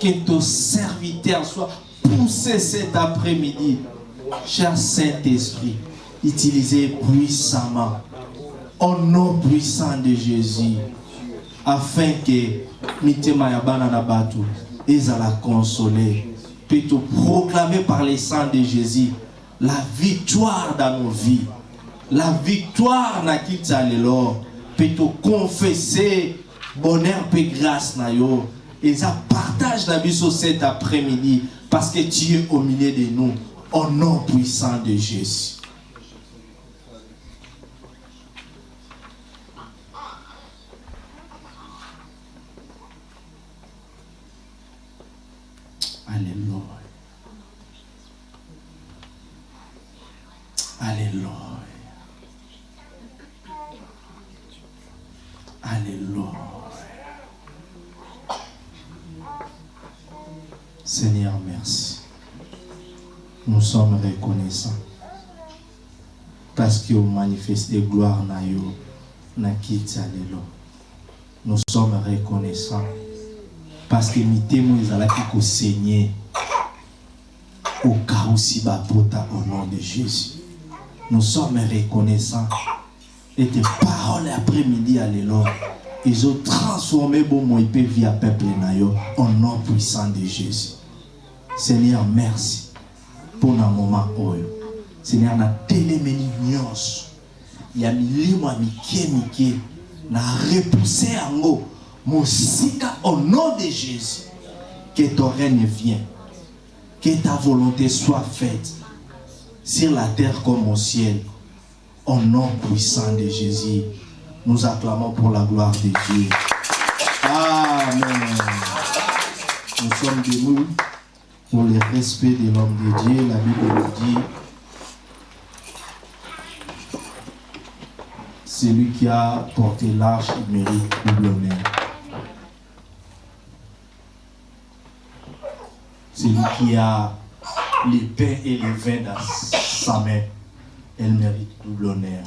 que ton serviteur soit poussé cet après-midi. Cher Saint-Esprit, utilisez puissamment, au nom puissant de Jésus, afin que mitema ya bana na bato ezala consoler, peut te proclamer par les sang de Jésus la victoire dans nos vies, la victoire na kita lelo, peut te confesser bonheur et grâce. Et ça partage la vie sur cet après-midi parce que tu es au milieu de nous au nom puissant de Jésus. Alléluia. Alléluia. Alléluia. Seigneur, merci. Nous sommes reconnaissants. Parce que vous manifestez gloire na yo, na. Nous sommes reconnaissants. Parce que mitemo ezalaki kosaigner au où si bapota au nom de Jésus. Nous sommes reconnaissants. Et tes paroles après-midi à ils ont transformé vie à peuple nayo au nom puissant de Jésus. Seigneur, merci pour un moment. Seigneur, na telemeni nyonso ya milimo ya mike mike na repousser yango mosika au nom de Jésus. Que ton règne vienne. Que ta volonté soit faite sur la terre comme au ciel. Au nom puissant de Jésus, nous acclamons pour la gloire de Dieu. Amen. Nous sommes debout pour le respect de l'homme de Dieu. La Bible nous dit celui qui a porté l'arche mérite double honneur. Celui qui a les pains et les vins dans sa main, elle mérite double honneur.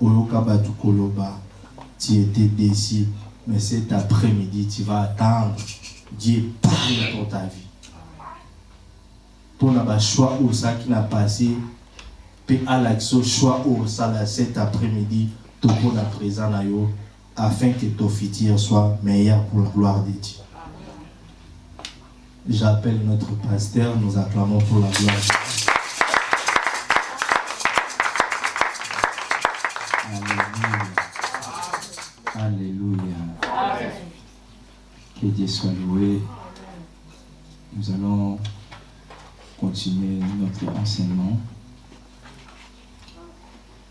Oyoka Batu Koloba, tu étais déçu, mais cet après-midi, tu vas attendre Dieu parle dans ta vie. Pour le choix où ça qui n'a passé, puis à l'action choix où ça cet après-midi, tout la yo, afin que ton futur soit meilleur pour la gloire de Dieu. J'appelle notre pasteur, nous acclamons pour la gloire de Dieu. Dieu soit loué. Nous allons continuer notre enseignement.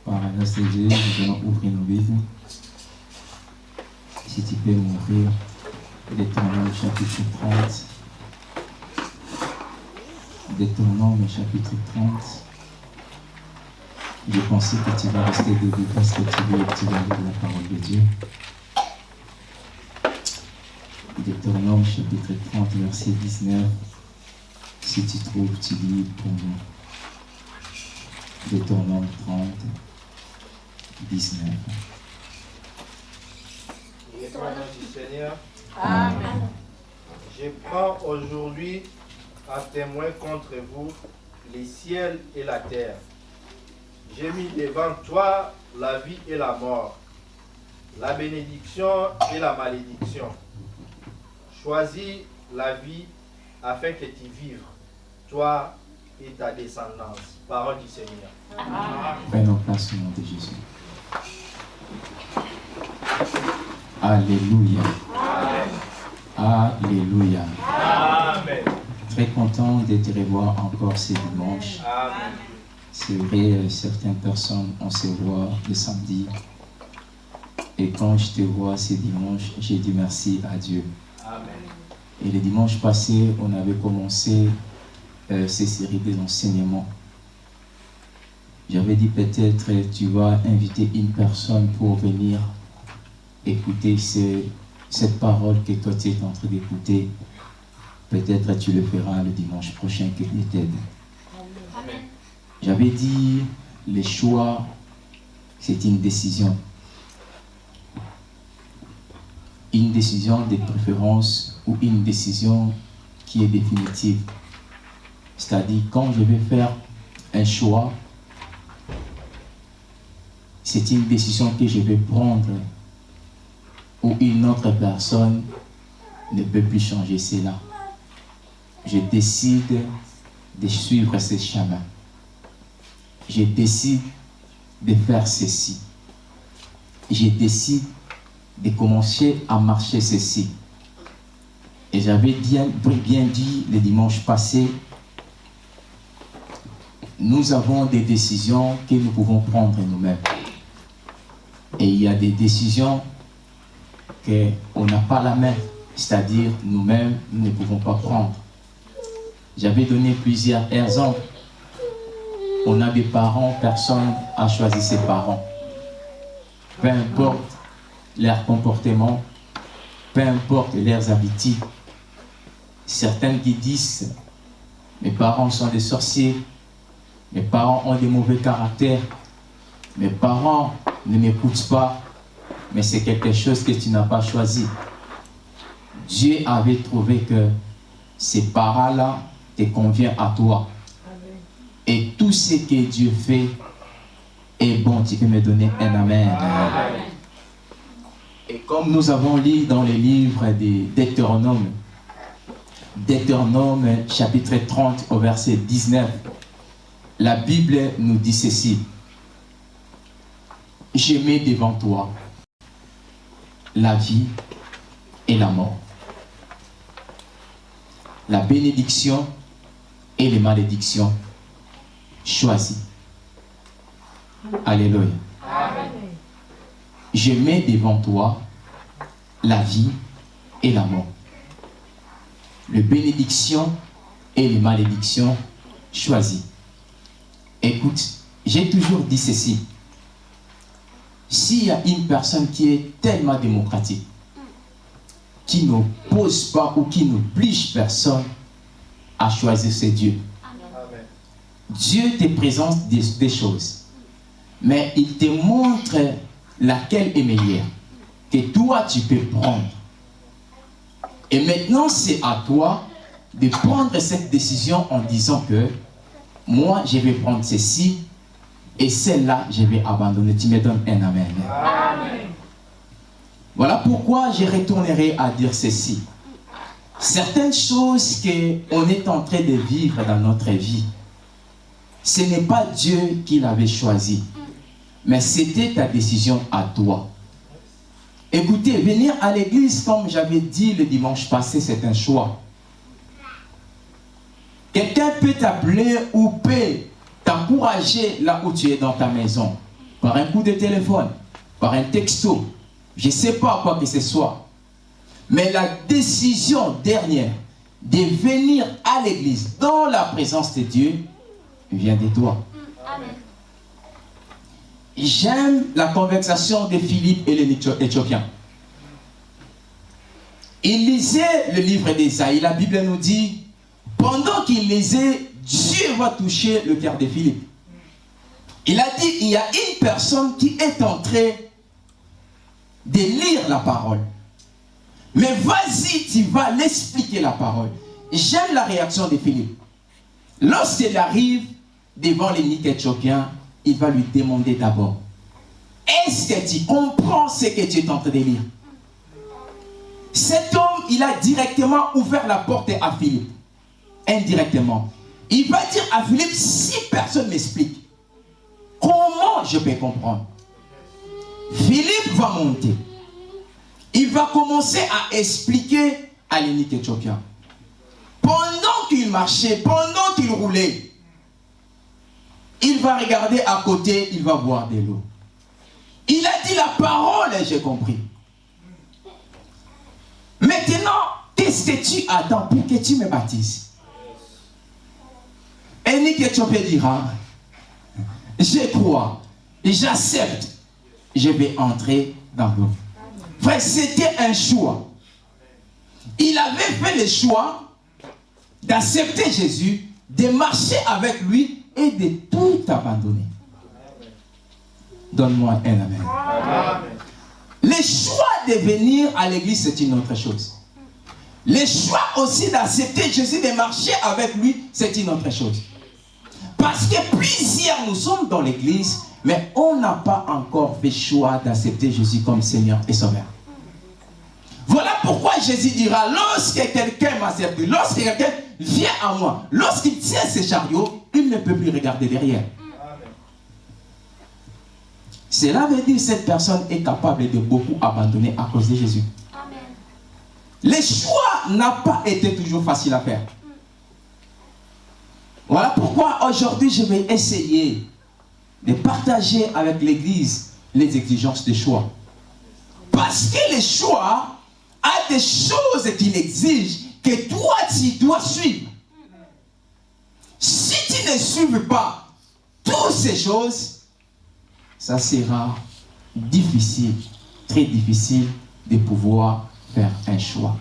Par anesthésie, nous allons ouvrir nos Bibles. Si tu peux m'ouvrir Deutéronome chapitre 30. Deutéronome chapitre 30. Je pensais que tu vas rester debout parce que tu veux, tu vas lire la parole de Dieu. Deutéronome chapitre 30, verset 19. Si tu trouves, tu lis pour nous. Deutéronome 30, 19. L'étoile du Seigneur, Amen. je prends aujourd'hui à témoin contre vous les ciels et la terre. J'ai mis devant toi la vie et la mort, la bénédiction et la malédiction. Choisis la vie afin que tu vives, toi et ta descendance. Parole du Seigneur. Prenons place au nom de Jésus. Alléluia. Alléluia. Amen. Très content de te revoir encore ce dimanche. Amen. C'est vrai, certaines personnes, on se voit le samedi. Et quand je te vois ce dimanche, j'ai dit merci à Dieu. Et le dimanche passé, on avait commencé euh, ces séries des enseignements. J'avais dit peut-être tu vas inviter une personne pour venir écouter ce- cette parole que toi tu es en train d'écouter. Peut-être tu le feras le dimanche prochain que Dieu t'aide. J'avais dit les choix, c'est une décision. Une décision de préférence ou une décision qui est définitive. C'est-à-dire, quand je vais faire un choix, c'est une décision que je vais prendre où une autre personne ne peut plus changer cela. Je décide de suivre ce chemin. Je décide de faire ceci. Je décide de commencer à marcher ceci. Et j'avais bien, bien dit le dimanche passé, nous avons des décisions que nous pouvons prendre nous-mêmes. Et il y a des décisions qu'on n'a pas la main, c'est-à-dire nous-mêmes, nous ne pouvons pas prendre. J'avais donné plusieurs exemples. On a des parents, personne n'a choisi ses parents. Peu importe leur comportement, peu importe leurs habitudes. Certaines qui disent, mes parents sont des sorciers, mes parents ont des mauvais caractères, mes parents ne m'écoutent pas, mais c'est quelque chose que tu n'as pas choisi. Dieu avait trouvé que ces parents-là te convient à toi. Et tout ce que Dieu fait est bon. Tu peux me donner un amen. Et comme nous avons lu dans les livres des Deutéronome, Deutéronome chapitre 30 au verset 19, la Bible nous dit ceci. Je mets devant toi la vie et la mort. La bénédiction et les malédictions. Choisis. Alléluia. Je mets devant toi la vie et la mort. Les bénédictions et les malédictions. Choisis. Écoute, j'ai toujours dit ceci. S'il y a une personne qui est tellement démocratique, qui n'oppose pas ou qui n'oblige personne à choisir ses dieux. Dieu te présente des, choses, mais il te montre laquelle est meilleure, que toi tu peux prendre. Et maintenant, c'est à toi de prendre cette décision en disant que moi, je vais prendre ceci et celle-là, je vais abandonner. Tu me donnes un amen. Voilà pourquoi je retournerai à dire ceci. Certaines choses qu'on est en train de vivre dans notre vie, ce n'est pas Dieu qui l'avait choisi, mais c'était ta décision à toi. Écoutez, venir à l'église, comme j'avais dit le dimanche passé, c'est un choix. Quelqu'un peut t'appeler ou peut t'encourager là où tu es dans ta maison, par un coup de téléphone, par un texto, je ne sais pas quoi que ce soit. Mais la décision dernière de venir à l'église dans la présence de Dieu vient de toi. J'aime la conversation de Philippe et l'Éthiopien. Il lisait le livre d'Esaïe. La Bible nous dit, pendant qu'il lisait, Dieu va toucher le cœur de Philippe. Il a dit, il y a une personne qui est entrée de lire la parole. Mais vas-y, tu vas l'expliquer la parole. J'aime la réaction de Philippe. Lorsqu'il arrive devant l'ennemi éthiopien, il va lui demander d'abord, est-ce que tu comprends ce que tu es en train de lire? Cet homme, il a directement ouvert la porte à Philippe. Indirectement. Il va dire à Philippe, si personne m'explique, comment je peux comprendre? Philippe va monter. Il va commencer à expliquer à l'unique éthiopien. Pendant qu'il marchait, pendant qu'il roulait, il va regarder à côté, il va boire de l'eau. Il a dit la parole et j'ai compris. Maintenant, qu'est-ce que tu attends pour que tu me baptises? Et Éthiopien dira, je crois, j'accepte je vais entrer dans l'eau. Frère, c'était un choix. Il avait fait le choix d'accepter Jésus, de marcher avec lui et de tout abandonner. Donne-moi un amen. Le choix de venir à l'église, c'est une autre chose. Le choix aussi d'accepter Jésus, de marcher avec lui, c'est une autre chose. Parce que plusieurs, nous sommes dans l'église, mais on n'a pas encore fait choix d'accepter Jésus comme Seigneur et Sauveur. Voilà pourquoi Jésus dira, lorsque quelqu'un m'a servi, lorsque quelqu'un vient à moi, lorsqu'il tient ses chariots, il ne peut plus regarder derrière. Cela veut dire que cette personne est capable de beaucoup abandonner à cause de Jésus. Le choix n'a pas été toujours facile à faire. Voilà pourquoi aujourd'hui je vais essayer de partager avec l'Église les exigences des choix. Parce que le choix a des choses qu'il exige que toi tu dois suivre. Si ne suives pas toutes ces choses, ça sera difficile, très difficile de pouvoir faire un choix.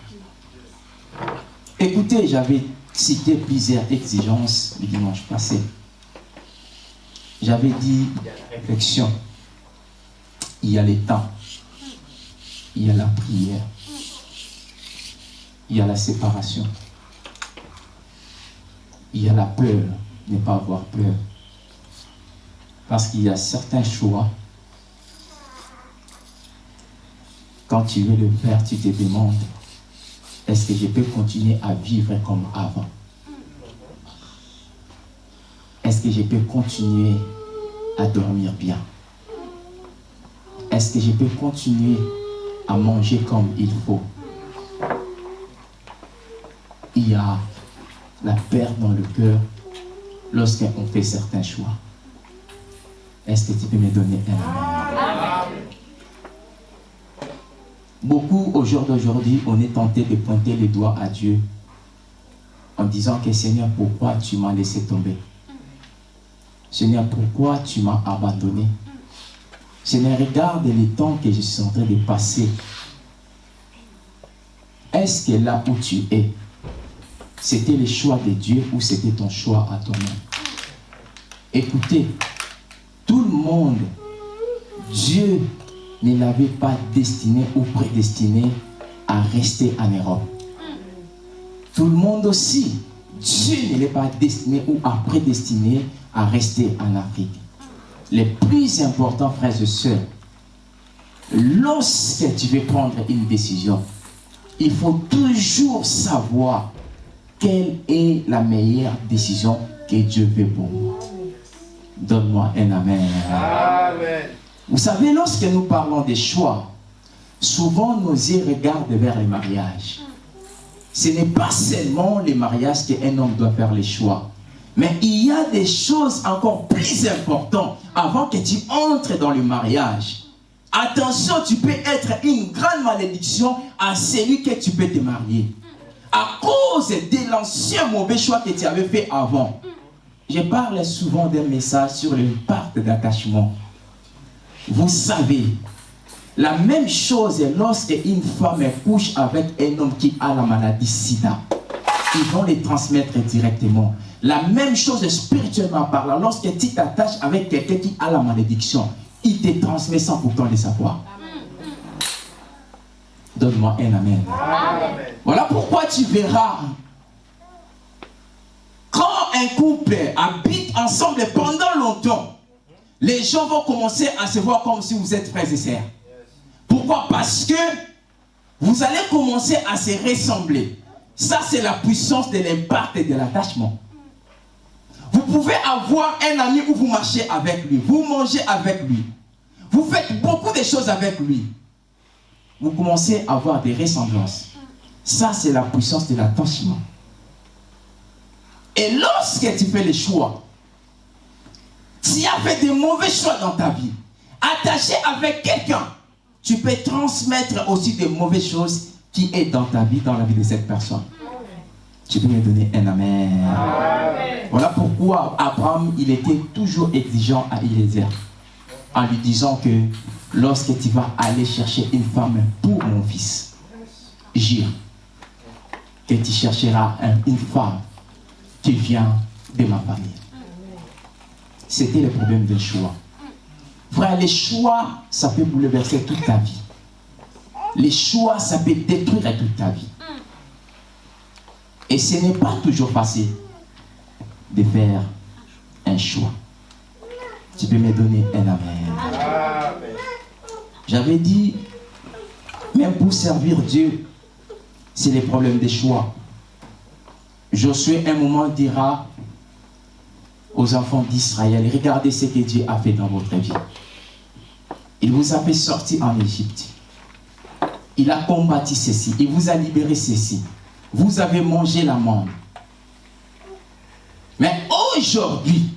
Écoutez, j'avais cité plusieurs exigences le dimanche passé. J'avais dit, il y a la réflexion, il y a les temps, il y a la prière, il y a la séparation, il y a la peur, ne pas avoir peur. Parce qu'il y a certains choix, quand tu veux le faire, tu te demandes, est-ce que je peux continuer à vivre comme avant? Est-ce que je peux continuer à dormir bien? Est-ce que je peux continuer à manger comme il faut? Il y a la peur dans le cœur lorsqu'on fait certains choix. Est-ce que tu peux me donner un Beaucoup au jour d'aujourd'hui, on est tenté de pointer les doigts à Dieu en disant que Seigneur, pourquoi tu m'as laissé tomber? Seigneur, pourquoi tu m'as abandonné? Seigneur, regarde les temps que je suis en train de passer. Est-ce que là où tu es, c'était le choix de Dieu ou c'était ton choix à toi-même? Écoutez, tout le monde, Dieu ne l'avait pas destiné ou prédestiné à rester en Europe. Tout le monde aussi, Dieu ne l'a pas destiné ou a prédestiné à rester en Afrique. Le plus important, frères et sœurs, lorsque tu veux prendre une décision, il faut toujours savoir quelle est la meilleure décision que Dieu veut pour moi. Donne-moi un Amen. Amen. Vous savez, lorsque nous parlons des choix, souvent nos yeux regardent vers les mariages. Ce n'est pas seulement les mariages qu'un homme doit faire les choix. Mais il y a des choses encore plus importantes avant que tu entres dans le mariage. Attention, tu peux être une grande malédiction à celui que tu peux te marier. À cause de l'ancien mauvais choix que tu avais fait avant. Je parle souvent d'un message sur l'impact d'attachement. Vous savez, la même chose est lorsque une femme couche avec un homme qui a la maladie sida. Ils vont les transmettre directement. La même chose spirituellement parlant, lorsque tu t'attaches avec quelqu'un qui a la malédiction, il te transmet sans pourtant le savoir. Donne-moi un amen. Amen. Voilà pourquoi tu verras couple habite ensemble pendant longtemps, les gens vont commencer à se voir comme si vous êtes frères et sœurs. Pourquoi? Parce que vous allez commencer à se ressembler. Ça, c'est la puissance de l'impact et de l'attachement. Vous pouvez avoir un ami où vous marchez avec lui, vous mangez avec lui, vous faites beaucoup de choses avec lui. Vous commencez à avoir des ressemblances. Ça, c'est la puissance de l'attachement. Et lorsque tu fais les choix, tu as fait des mauvais choix dans ta vie, attaché avec quelqu'un, tu peux transmettre aussi des mauvaises choses qui est dans ta vie, dans la vie de cette personne. Tu peux me donner un amen. Voilà pourquoi Abraham, il était toujours exigeant à Eliezer, en lui disant que lorsque tu vas aller chercher une femme pour mon fils, jure que tu chercheras un- une femme qui vient de ma famille. C'était le problème des choix. Frère, les choix, ça peut bouleverser toute ta vie. Les choix, ça peut détruire toute ta vie. Et ce n'est pas toujours facile de faire un choix. Tu peux me donner un amen. J'avais dit, même pour servir Dieu, c'est les problèmes des choix. Josué, un moment, dira aux enfants d'Israël, regardez ce que Dieu a fait dans votre vie. Il vous a fait sortir en Égypte. Il a combattu ceci. Il vous a libéré ceci. Vous avez mangé la. Mais aujourd'hui,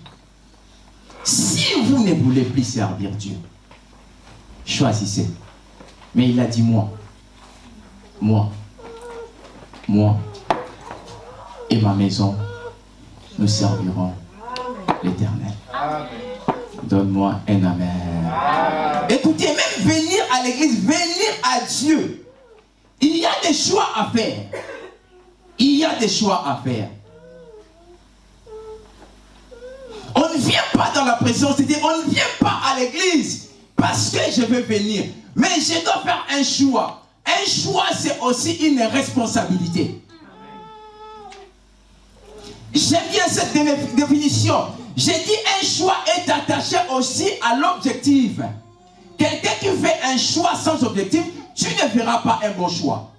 si vous ne voulez plus servir Dieu, choisissez. Mais il a dit moi, moi, moi et ma maison, nous servirons l'éternel. Donne-moi un amen. Écoutez, même venir à l'église, venir à Dieu, il y a des choix à faire. Il y a des choix à faire. On ne vient pas dans la présence de Dieu, on ne vient pas à l'église parce que je veux venir. Mais je dois faire un choix. Un choix, c'est aussi une responsabilité. J'aime bien cette définition. J'ai dit un choix est attaché aussi à l'objectif. Quelqu'un qui fait un choix sans objectif, tu ne feras pas un bon choix.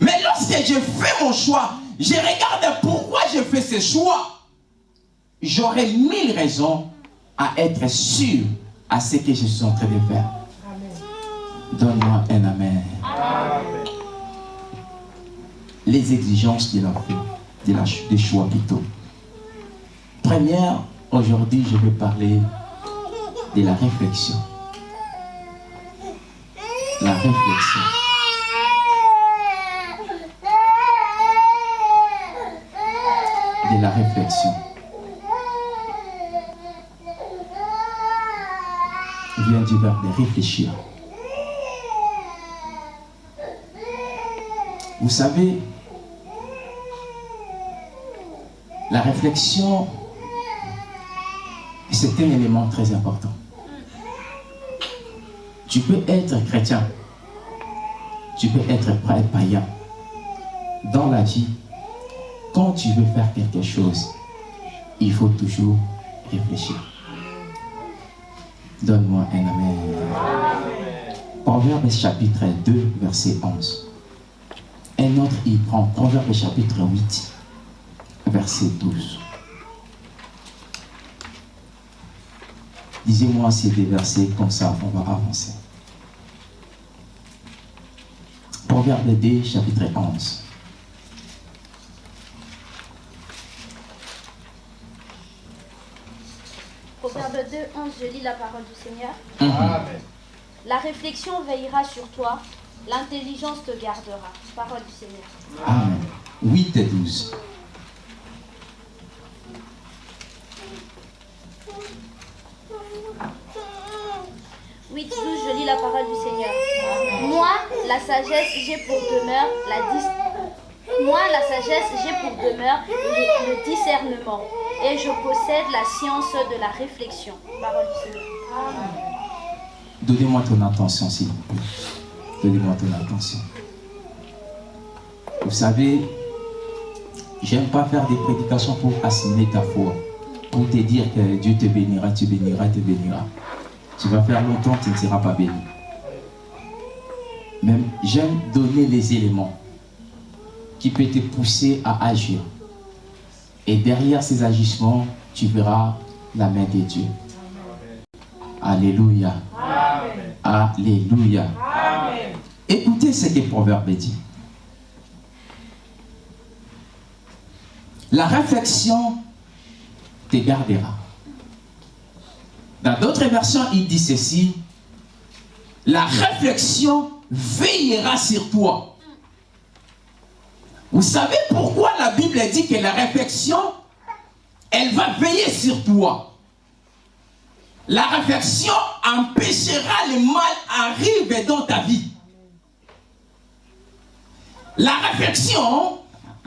Mais lorsque je fais mon choix, je regarde pourquoi je fais ce choix. J'aurai mille raisons à être sûr à ce que je suis en train de faire. Donne-moi un amen. Les exigences de la foi, des choix plutôt. Première, aujourd'hui, je vais parler de la réflexion. La réflexion. De la réflexion. vient du verbe réfléchir. Vous savez, la réflexion, c'est un élément très important. Tu peux être chrétien, tu peux être païen. Dans la vie, quand tu veux faire quelque chose, il faut toujours réfléchir. Donne-moi un amen. Proverbe chapitre 2, verset 11. Un autre, il prend Proverbe chapitre 8, verset 12. Disez-moi ces deux versets, comme ça on va avancer. Proverbe 2, chapitre 11. Proverbe 2, 11, je lis la parole du Seigneur. Amen. La réflexion veillera sur toi, l'intelligence te gardera. Parole du Seigneur. Amen. 8 et 12. « 8, 12, je lis la parole du Seigneur. Moi, la sagesse, j'ai pour demeure la dis- Moi, la sagesse, j'ai pour demeure le, le discernement, et je possède la science de la réflexion. Parole du Seigneur. Donnez-moi ton attention, s'il vous plaît. Donnez-moi ton attention. Vous savez, j'aime pas faire des prédications pour assimiler ta foi. Pour te dire que Dieu te bénira, tu béniras, te bénira. Tu vas faire longtemps, tu ne seras pas béni. Même j'aime donner les éléments qui peuvent te pousser à agir. Et derrière ces agissements, tu verras la main de Dieu. Alléluia. Alléluia. Écoutez ce que le Proverbe dit. La réflexion te gardera. Dans d'autres versions, il dit ceci. La réflexion veillera sur toi. Vous savez pourquoi la Bible dit que la réflexion, elle va veiller sur toi? La réflexion empêchera le mal arriver dans ta vie. La réflexion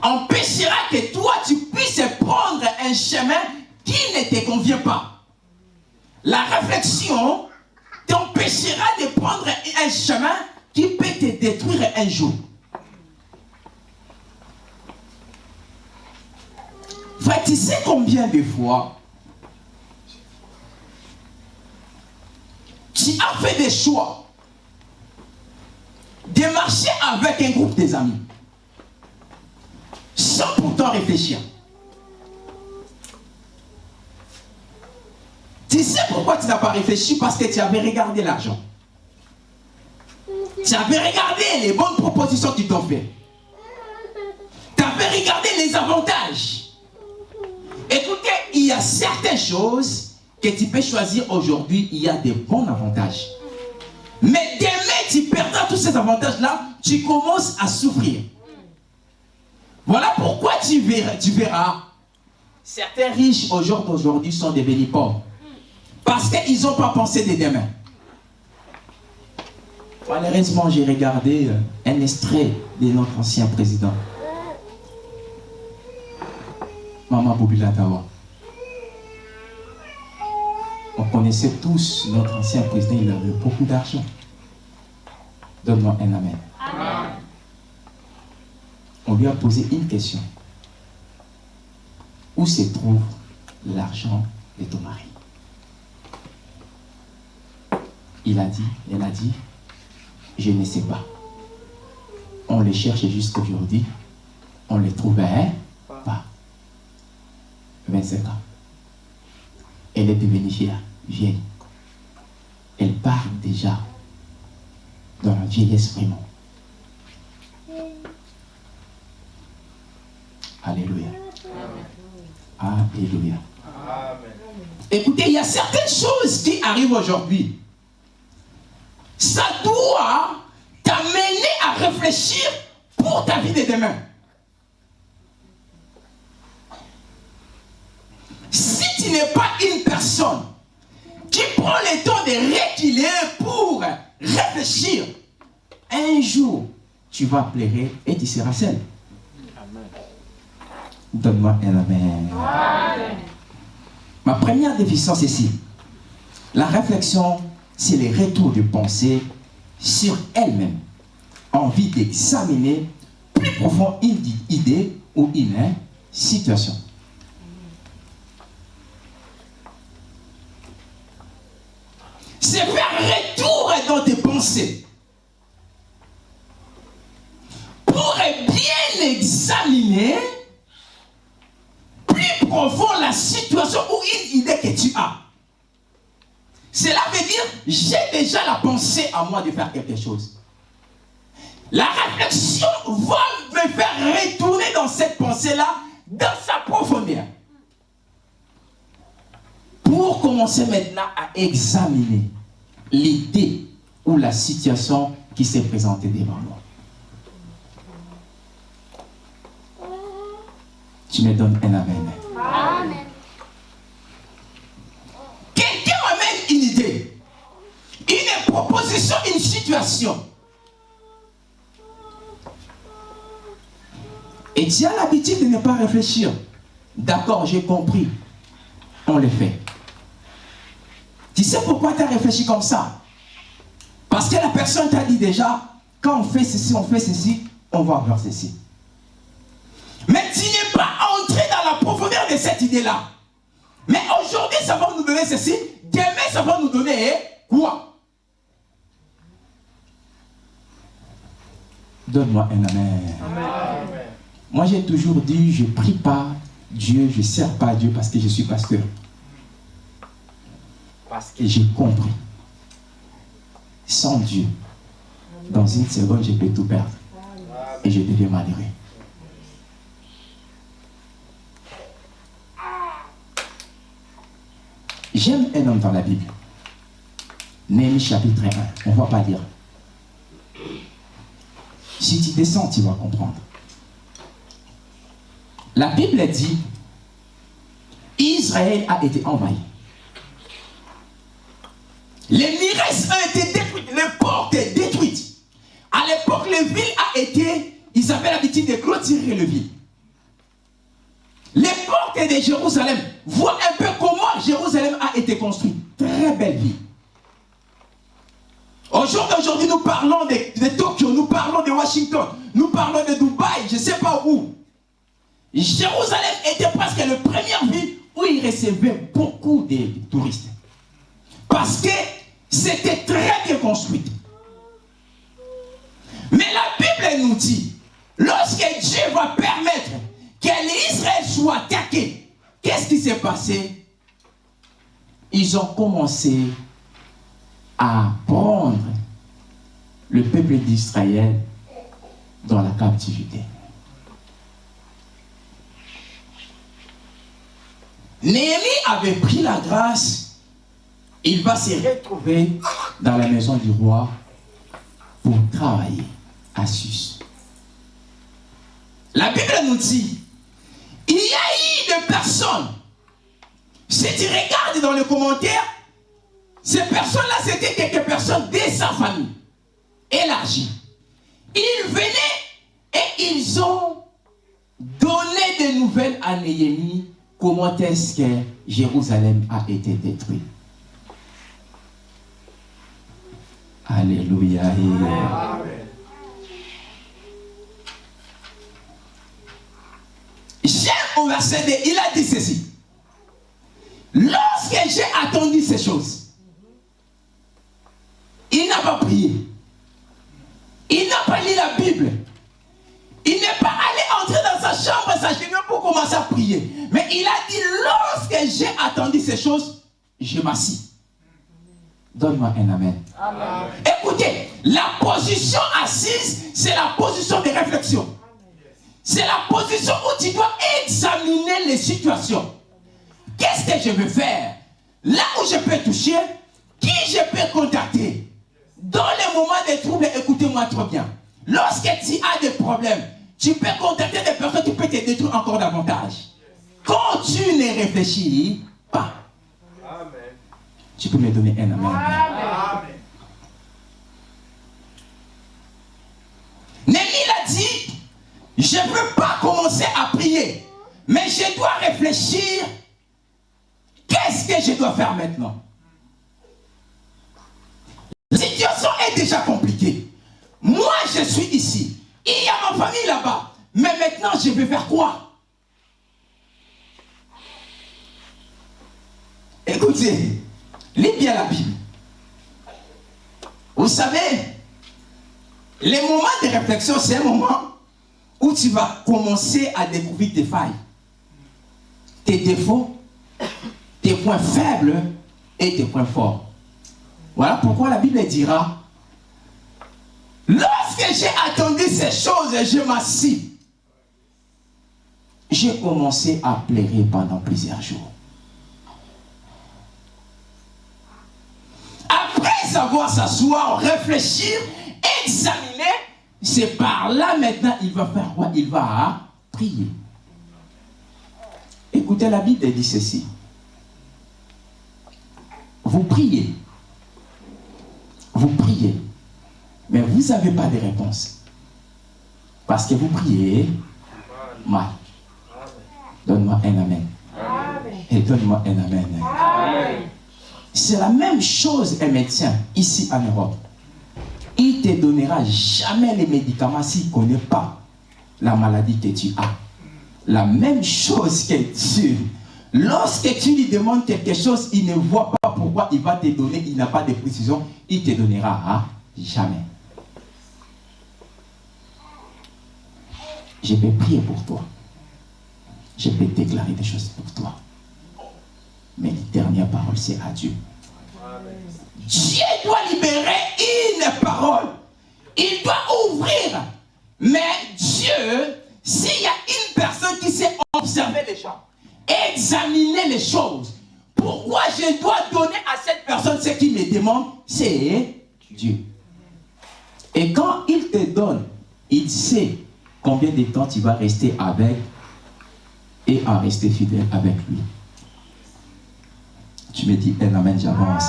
empêchera que toi tu puisses prendre un chemin qui ne te convient pas la réflexion t'empêchera de prendre un chemin qui peut te détruire un jour. Frère, tu sais combien de fois tu as fait des choix de marcher avec un groupe des amis sans pourtant réfléchir? Tu sais pourquoi tu n'as pas réfléchi? Parce que tu avais regardé l'argent. Tu avais regardé les bonnes propositions qu'ils t'ont fait. Tu avais regardé les avantages. Écoutez, il y a certaines choses que tu peux choisir aujourd'hui. Il y a des bons avantages. Mais demain, tu perdras tous ces avantages-là. Tu commences à souffrir. Voilà pourquoi tu verras, tu verras certains riches aujourd'hui sont devenus pauvres. Parce qu'ils n'ont pas pensé de demain. Malheureusement, j'ai regardé euh, un extrait de notre ancien président. Maman Bobila Tawa. On connaissait tous notre ancien président, il avait beaucoup d'argent. Donne-moi un amen. On lui a posé une question. Où se trouve l'argent de ton mari Il a dit, elle a dit, je ne sais pas. On les cherche jusqu'aujourd'hui. On les trouvait pas. 25 ans. Elle est devenue vieille. Elle part déjà dans la vieillesse vraiment. Alléluia. Alléluia. Écoutez, il y a certaines choses qui arrivent aujourd'hui. Ça doit t'amener à réfléchir pour ta vie de demain. Si tu n'es pas une personne qui prend le temps de reculer pour réfléchir, un jour, tu vas pleurer et tu seras seul. Donne-moi un amen. Ma première déficience ici, la réflexion, c'est le retour de pensée sur elle-même, envie d'examiner plus profond une idée ou une situation. C'est faire retour dans tes pensées pour bien examiner plus profond la situation ou une idée que tu as. Cela veut dire, j'ai déjà la pensée à moi de faire quelque chose. La réflexion va me faire retourner dans cette pensée-là, dans sa profondeur. Pour commencer maintenant à examiner l'idée ou la situation qui s'est présentée devant moi. Tu me donnes un amen. Amen. Quelqu'un amène une idée, une proposition, une situation. Et tu as l'habitude de ne pas réfléchir. D'accord, j'ai compris. On le fait. Tu sais pourquoi tu as réfléchi comme ça? Parce que la personne t'a dit déjà, quand on fait ceci, on fait ceci, on va voir ceci. Mais tu n'es pas entré dans la profondeur de cette idée-là. Mais aujourd'hui, ça va nous donner ceci. Demain, ça va nous donner quoi? Donne-moi un amen. Amen. Moi, j'ai toujours dit, je prie pas Dieu, je ne sers pas Dieu parce que je suis pasteur. Parce que j'ai compris. Sans Dieu, dans une seconde, je peux tout perdre. Et je deviens malheureux. J'aime un homme dans la Bible. Néhémie chapitre 1. On ne va pas lire. Si tu descends, tu vas comprendre. La Bible dit, Israël a été envahi. Les miresses ont été détruites, les portes détruites. À l'époque, les villes a été, ils avaient l'habitude de clôturer le ville. Les portes de Jérusalem, vois un peu comment Jérusalem a été construite. Très belle ville. Aujourd'hui, nous parlons de, de parlons de Washington, nous parlons de Dubaï, je ne sais pas où. Jérusalem était presque la première ville où il recevait beaucoup de touristes. Parce que c'était très bien construit. Mais la Bible nous dit, lorsque Dieu va permettre que l'Israël soit attaqué, qu'est-ce qui s'est passé? Ils ont commencé à prendre le peuple d'Israël dans la captivité. Néhémie avait pris la grâce, il va se retrouver dans la maison du roi pour travailler à Sus. La Bible nous dit, il y a eu des personnes, si tu regardes dans les commentaires, ces personnes-là, c'était quelques personnes de sa famille, élargie. Ils venaient et ils ont donné des nouvelles à Néhémie comment est-ce que Jérusalem a été détruit. Alléluia. J'aime au verset 2, il a dit ceci. Lorsque j'ai attendu ces choses, il n'a pas prié. Il n'a pas lu la Bible. Il n'est pas allé entrer dans sa chambre et s'agenouiller pour commencer à prier. Mais il a dit, lorsque j'ai attendu ces choses, je m'assis. Donne-moi un amen. amen. Écoutez, la position assise, c'est la position de réflexion. C'est la position où tu dois examiner les situations. Qu'est-ce que je veux faire? Là où je peux toucher, qui je peux contacter? Dans les moments de troubles, écoutez-moi trop bien. Lorsque tu as des problèmes, tu peux contacter des personnes qui peuvent te détruire encore davantage. Quand tu ne réfléchis pas, Amen. tu peux me donner un amen. amen. Némi a dit, je ne peux pas commencer à prier, mais je dois réfléchir, qu'est-ce que je dois faire maintenant La est déjà compliquée. Moi, je suis ici. Il y a ma famille là-bas. Mais maintenant, je vais faire quoi? Écoutez, lis bien la Bible. Vous savez, les moments de réflexion, c'est un moment où tu vas commencer à découvrir tes failles, tes défauts, tes points faibles et tes points forts. Voilà pourquoi la Bible dira Lorsque j'ai attendu ces choses, je m'assis. J'ai commencé à pleurer pendant plusieurs jours. Après savoir s'asseoir, réfléchir, examiner, c'est par là maintenant, il va faire quoi? Il va prier. Écoutez, la Bible dit ceci. Vous priez. Vous priez. Mais vous n'avez pas de réponse. Parce que vous priez mal. Donne-moi un amen. Et donne-moi un amen. C'est la même chose un médecin ici en Europe. Il ne te donnera jamais les médicaments s'il ne connaît pas la maladie que tu as. La même chose que Dieu. Lorsque tu lui demandes quelque chose, il ne voit pas pourquoi il va te donner, il n'a pas de précision, il te donnera jamais. Je vais prier pour toi. Je vais déclarer des choses pour toi. Mais la dernière parole, c'est à Dieu. Dieu doit libérer une parole. Il doit ouvrir. Mais Dieu, s'il y a une personne qui sait observer les gens, examiner les choses, pourquoi je dois donner à cette personne ce qu'il me demande? C'est Dieu. Et quand il te donne, il sait combien de temps tu vas rester avec et en rester fidèle avec lui. Tu me dis un amen, j'avance.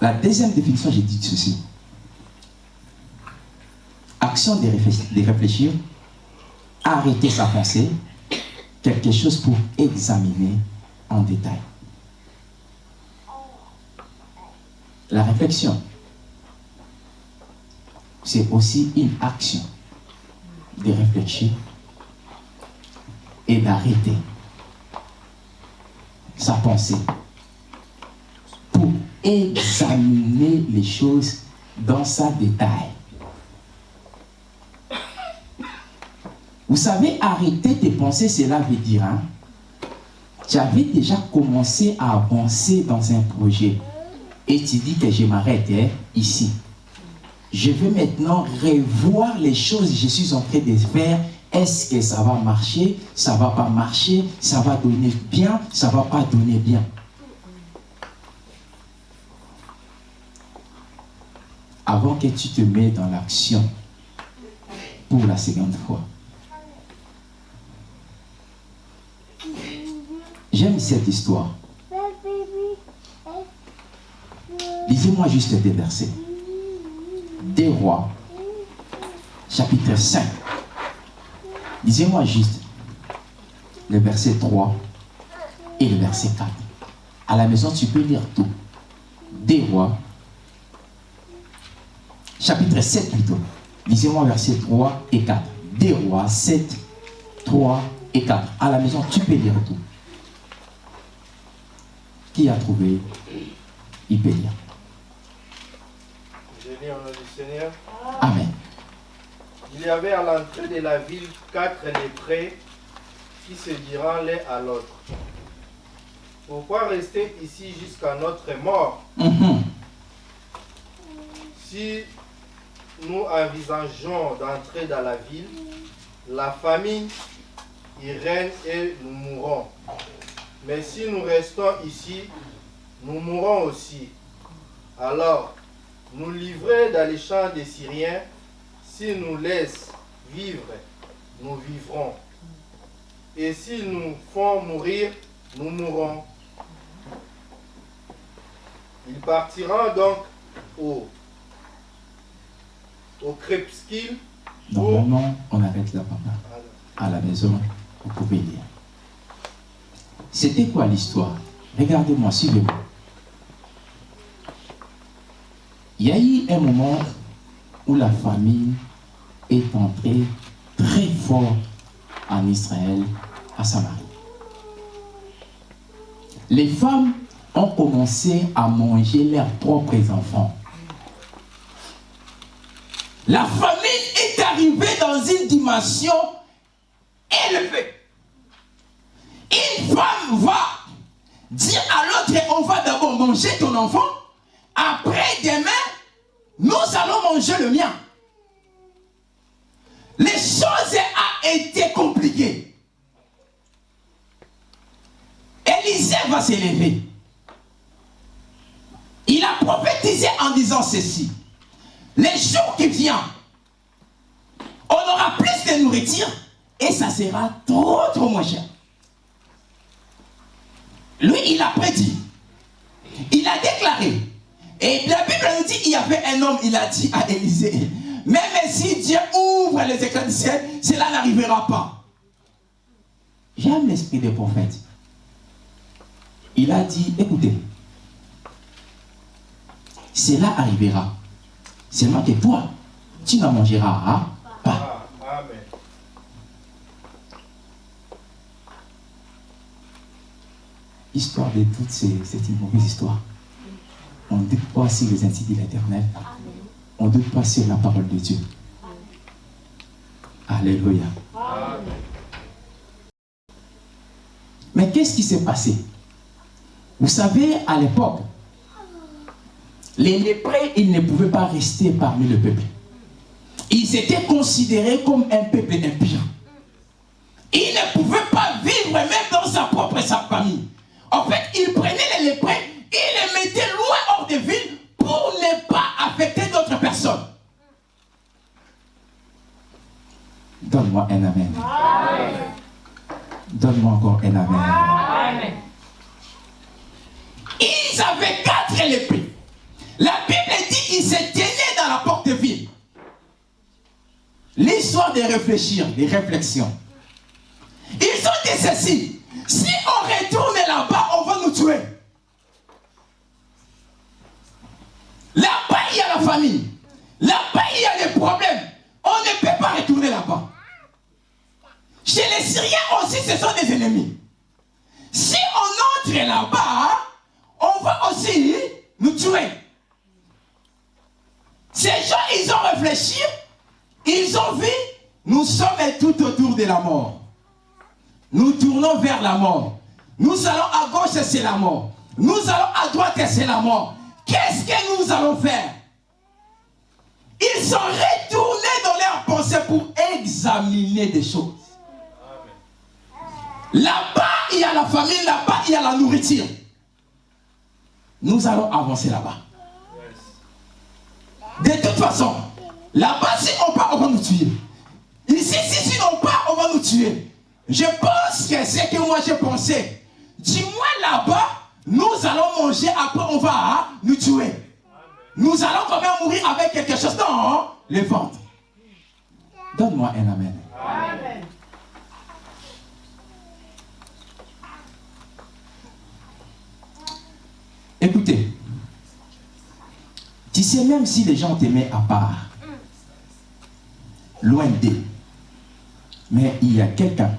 La deuxième définition, j'ai dit ceci. Action de réfléchir, arrêter sa pensée, quelque chose pour examiner en détail. La réflexion, c'est aussi une action de réfléchir et d'arrêter sa pensée pour examiner les choses dans sa détail. Vous savez, arrêter tes pensées, cela veut dire, hein, tu avais déjà commencé à avancer dans un projet et tu dis que je m'arrête hein, ici. Je veux maintenant revoir les choses que je suis en train de faire. Est-ce que ça va marcher? Ça va pas marcher Ça va donner bien? Ça va pas donner bien? Avant que tu te mets dans l'action pour la seconde fois. J'aime cette histoire. Lisez-moi juste des versets. Des rois, chapitre 5. Lisez-moi juste le verset 3 et le verset 4. À la maison, tu peux lire tout. Des rois, chapitre 7 plutôt. Lisez-moi verset 3 et 4. Des rois 7, 3 et 4. À la maison, tu peux lire tout. Qui a trouvé Seigneur. Amen. Il y avait à l'entrée de la ville quatre léprés qui se diront l'un à l'autre. Pourquoi rester ici jusqu'à notre mort? Mhm. Si nous envisageons d'entrer dans la ville, la famine y règne et nous mourrons. Mais si nous restons ici, nous mourrons aussi. Alors, nous livrer dans les champs des Syriens, s'ils nous laissent vivre, nous vivrons. Et s'ils nous font mourir, nous mourrons. Ils partiront donc au, au. Normalement, on arrête là, papa. À la maison, vous pouvez lire. C'était quoi l'histoire? Regardez-moi, suivez-moi. Il y a eu un moment où la famille est entrée très fort en Israël, à Samarie. Les femmes ont commencé à manger leurs propres enfants. La famine est arrivée dans une dimension élevée. Une femme va dire à l'autre, on va d'abord manger ton enfant, après demain, nous allons manger le mien. Les choses ont été compliquées. Élisée va s'élever. Il a prophétisé en disant ceci. Les jours qui viennent, on aura plus de nourriture et ça sera trop, trop moins cher. Lui, il a prédit. Il a déclaré. Et la Bible nous dit, il y avait un homme, il a dit à Élisée, même si Dieu ouvre les éclats du ciel, cela n'arrivera pas. J'aime l'esprit des prophètes. Il a dit, écoutez, cela arrivera. Seulement que toi, tu n'en mangeras pas. Histoire de toutes ces, c'est une mauvaise histoire. On ne doute pas sur les instituts de l'éternel. On ne doute pas sur la parole de Dieu. Alléluia. Amen. Mais qu'est-ce qui s'est passé? Vous savez, à l'époque, les lépreux, ils ne pouvaient pas rester parmi le peuple. Ils étaient considérés comme un peuple impur. Ils ne pouvaient pas vivre même dans sa propre sa famille. En fait, ils prenaient les lépreux, ils les mettaient loin hors de ville pour ne pas affecter d'autres personnes. Donne-moi un amen. Donne-moi encore un amen. Ils avaient quatre lépreux. La Bible dit qu'ils se tenaient dans la porte de ville. L'histoire de réfléchir, des réflexions. Ils ont dit ceci. Si on retourne là-bas, on va nous tuer. Là-bas, il y a la famille. Là-bas, il y a des problèmes. On ne peut pas retourner là-bas. Chez les Syriens aussi, ce sont des ennemis. Si on entre là-bas, on va aussi nous tuer. Ces gens, ils ont réfléchi, ils ont vu, nous sommes tout autour de la mort. Nous tournons vers la mort. Nous allons à gauche, c'est la mort. Nous allons à droite, c'est la mort. Qu'est-ce que nous allons faire? Ils sont retournés dans leurs pensées pour examiner des choses. Là-bas, il y a la famille, là-bas, il y a la nourriture. Nous allons avancer là-bas. De toute façon, là-bas, si on part, on va nous tuer. Ici, si, si on part, on va nous tuer. Je pense que c'est que moi j'ai pensé. Dis-moi là-bas, nous allons manger, après on va nous tuer. Nous allons quand même mourir avec quelque chose dans les ventres. Donne-moi un amen. Amen. Écoutez, tu sais, même si les gens t'aimaient à part, loin d'eux, mais il y a quelqu'un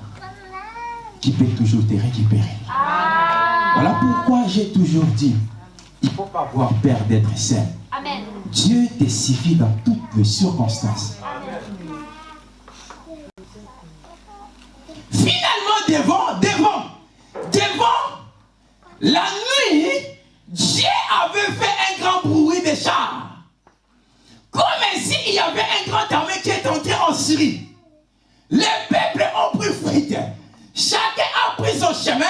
qui peut toujours te récupérer. Voilà pourquoi j'ai toujours dit, il ne faut pas avoir peur d'être saint. Dieu te suffit dans toutes les circonstances. Finalement, devant, devant, devant la nuit, Dieu avait fait un grand bruit de chars. Comme si il y avait un grand armée qui est entré en Syrie. Les peuples ont pris fuite. Chacun a pris son chemin.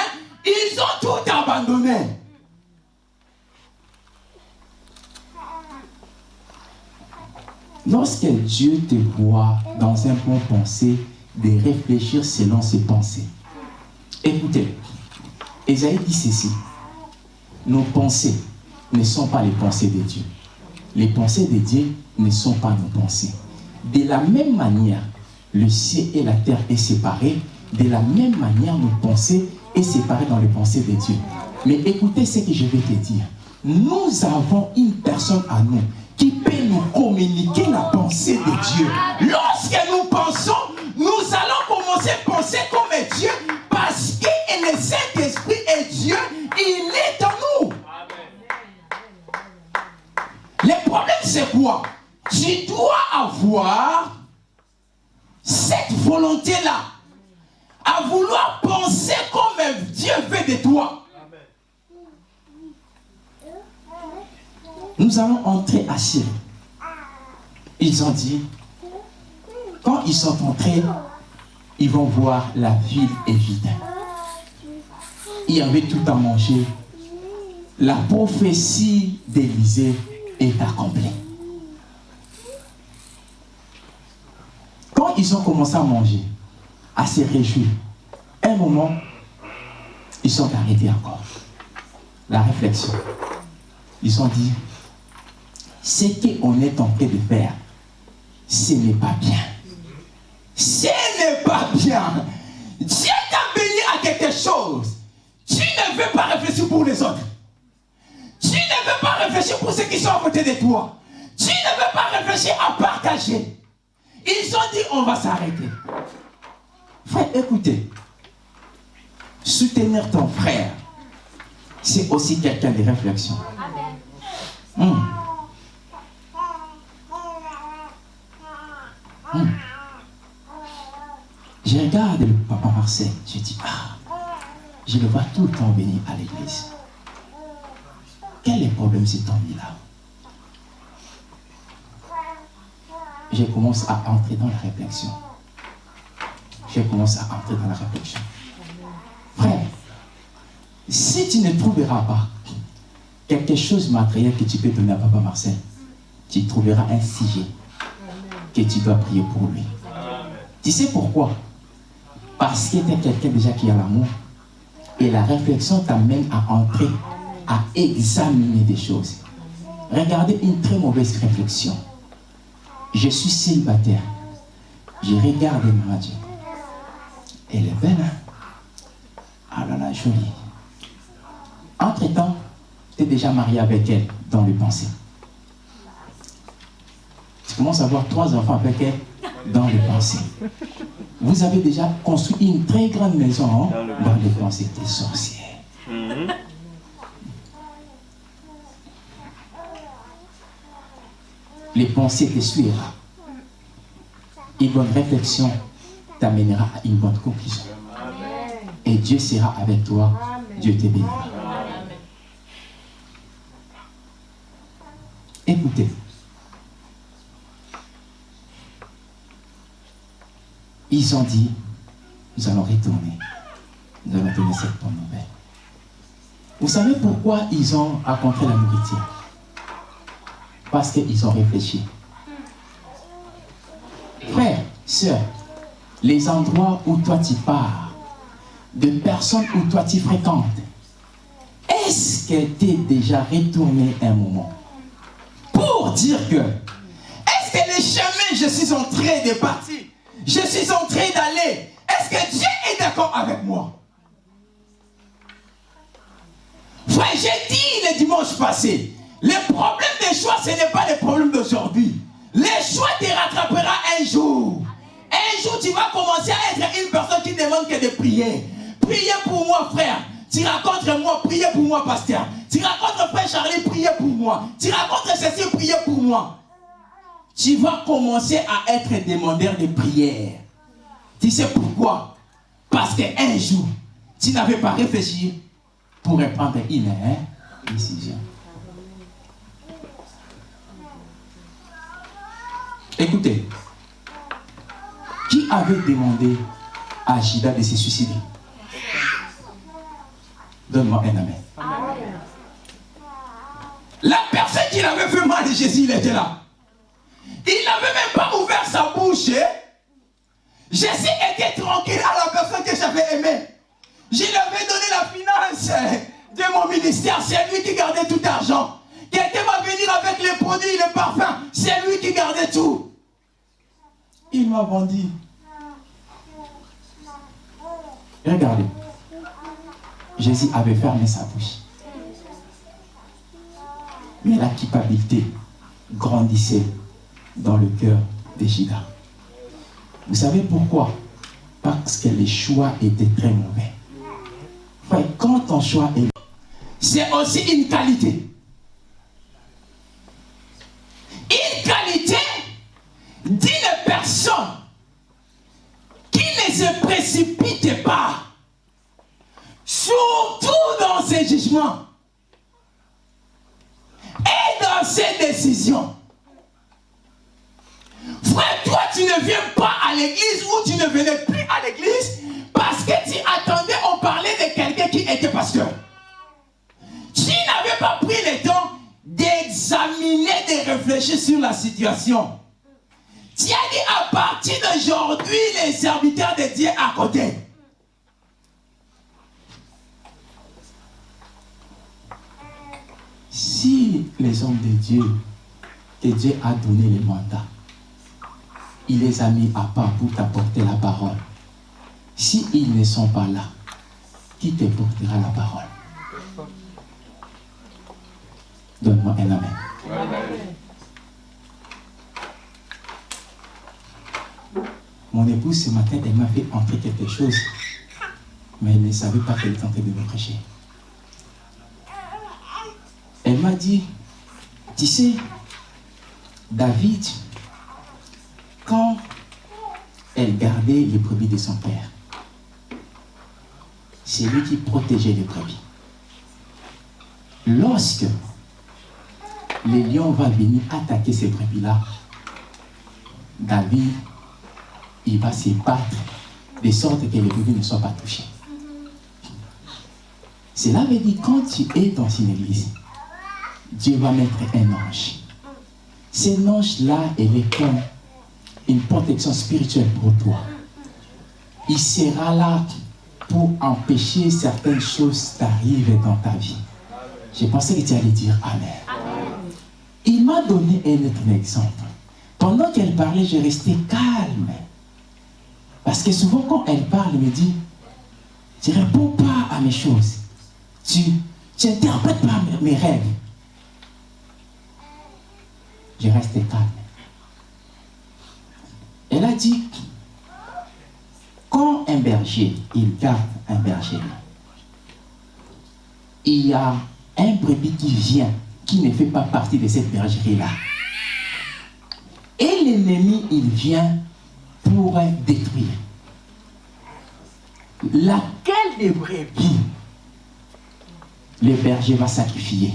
Ils ont tout abandonné. Lorsque Dieu te voit dans un bon pensée, de réfléchir selon ses pensées. Écoutez, Esaïe dit ceci. Nos pensées ne sont pas les pensées de Dieu. Les pensées de Dieu ne sont pas nos pensées. De la même manière, le ciel et la terre est séparés. De la même manière, nos pensées est séparées dans les pensées de Dieu. Mais écoutez ce que je vais te dire. Nous avons une personne à nous qui peut nous communiquer la pensée de Dieu. Lorsque nous pensons, nous allons commencer à penser comme Dieu parce que le Saint-Esprit est Dieu, il est en nous. Le problème c'est quoi? Tu dois avoir cette volonté-là vouloir penser comme Dieu veut de toi. Nous allons entrer à Syrie. Ils ont dit, quand ils sont entrés, ils vont voir la ville est vide. Il y avait tout à manger. La prophétie d'Élysée est accomplie. Quand ils ont commencé à manger, à se réjouir, un moment, ils sont arrêtés encore. La réflexion. Ils ont dit, ce qu'on est en train de faire, ce n'est pas bien. Ce n'est pas bien. Dieu t'a béni à quelque chose. Tu ne veux pas réfléchir pour les autres. Tu ne veux pas réfléchir pour ceux qui sont à côté de toi. Tu ne veux pas réfléchir à partager. Ils ont dit, on va s'arrêter. Frère, écoutez. Soutenir ton frère, c'est aussi quelqu'un de réflexion. Hum. Hum. Je regarde le papa Marcel, je dis, ah, je le vois tout le temps venir à l'église. Quel est le problème cet homme-là Je commence à entrer dans la réflexion. Je commence à entrer dans la réflexion. Frère, si tu ne trouveras pas quelque chose de matériel que tu peux donner à Papa Marcel, tu trouveras un sujet que tu dois prier pour lui. Tu sais pourquoi? Parce que tu es quelqu'un déjà qui a l'amour. Et la réflexion t'amène à entrer, à examiner des choses. Regardez une très mauvaise réflexion. Je suis célibataire. Je regarde ma Dieu. Elle est belle, hein? Ah là là, jolie. Entre-temps, tu es déjà marié avec elle dans le pensée. Tu tu commences à avoir trois enfants avec elle dans les pensées. Vous avez déjà construit une très grande maison hein, dans les pensées des sorcières. Les pensées te suivront. Une bonne réflexion t'amènera à une bonne conclusion. Et Dieu sera avec toi. Dieu te bénira. Écoutez. Ils ont dit, nous allons retourner. Nous allons donner cette bonne nouvelle. Vous savez pourquoi ils ont rencontré la nourriture? Parce qu'ils ont réfléchi. Frère, soeur, les endroits où toi tu pars, de personnes où toi tu fréquentes, est-ce que tu es déjà retourné un moment? Pour dire que est-ce que les chemins je suis en train de partir, je suis en train d'aller, est-ce que Dieu est d'accord avec moi? Frère, j'ai dit le dimanche passé, le problème des choix, ce n'est pas le problème d'aujourd'hui. Les choix te rattrapera un jour. Un jour, tu vas commencer à être une personne qui demande que de prier. Priez pour moi, frère. Tu racontes moi, priez pour moi, pasteur. Tu racontes frère Charlie, priez pour moi. Tu racontes ceci, priez pour moi. Tu vas commencer à être demandeur de prière. Tu sais pourquoi? Parce qu'un jour, tu n'avais pas réfléchi pour prendre une hein, décision. Écoutez, qui avait demandé à Gida de se suicider? Donne-moi un amen. La personne qui l'avait fait mal, Jésus, il était là. Il n'avait même pas ouvert sa bouche. Hein. Jésus était tranquille à la personne que j'avais aimée. Je lui avais donné la finance de mon ministère. C'est lui qui gardait tout l'argent. Quelqu'un va venir avec les produits, les parfums. C'est lui qui gardait tout. Il m'a vendu. Regardez. Jésus avait fermé sa bouche. Mais la culpabilité grandissait dans le cœur de Gida. Vous savez pourquoi? Parce que les choix étaient très mauvais. quand ton choix est... C'est aussi une qualité. Une qualité d'une personne ne se précipite pas surtout dans ses jugements et dans ses décisions. Frère, toi, tu ne viens pas à l'église ou tu ne venais plus à l'église parce que tu attendais, on parlait de quelqu'un qui était pasteur. Tu n'avais pas pris le temps d'examiner, de réfléchir sur la situation. Tu as dit à partir d'aujourd'hui, les serviteurs de Dieu à côté. si les hommes de Dieu, que Dieu a donné les mandats, il les a mis à part pour t'apporter la parole. Si ils ne sont pas là, qui te portera la parole? Donne-moi un amen. Mon épouse, ce matin, elle m'a fait entrer quelque chose, mais elle ne savait pas qu'elle tentait de me prêcher. Elle m'a dit, tu sais, David, quand elle gardait les brebis de son père, c'est lui qui protégeait les brebis. Lorsque les lions vont venir attaquer ces brebis-là, David, il va se battre de sorte que les brebis ne soient pas touchés. Cela veut dire quand tu es dans une église, Dieu va mettre un ange. Cet ange-là, il est comme une protection spirituelle pour toi. Il sera là pour empêcher certaines choses d'arriver dans ta vie. J'ai pensé que tu allais dire Amen. Il m'a donné un autre exemple. Pendant qu'elle parlait, je restais calme. Parce que souvent, quand elle parle, elle me dit, tu ne réponds pas à mes choses. Tu n'interprètes pas mes rêves je restais calme. Elle a dit, quand un berger, il garde un berger, il y a un brebis qui vient, qui ne fait pas partie de cette bergerie-là. Et l'ennemi, il vient pour détruire. Laquelle des brebis le berger va sacrifier?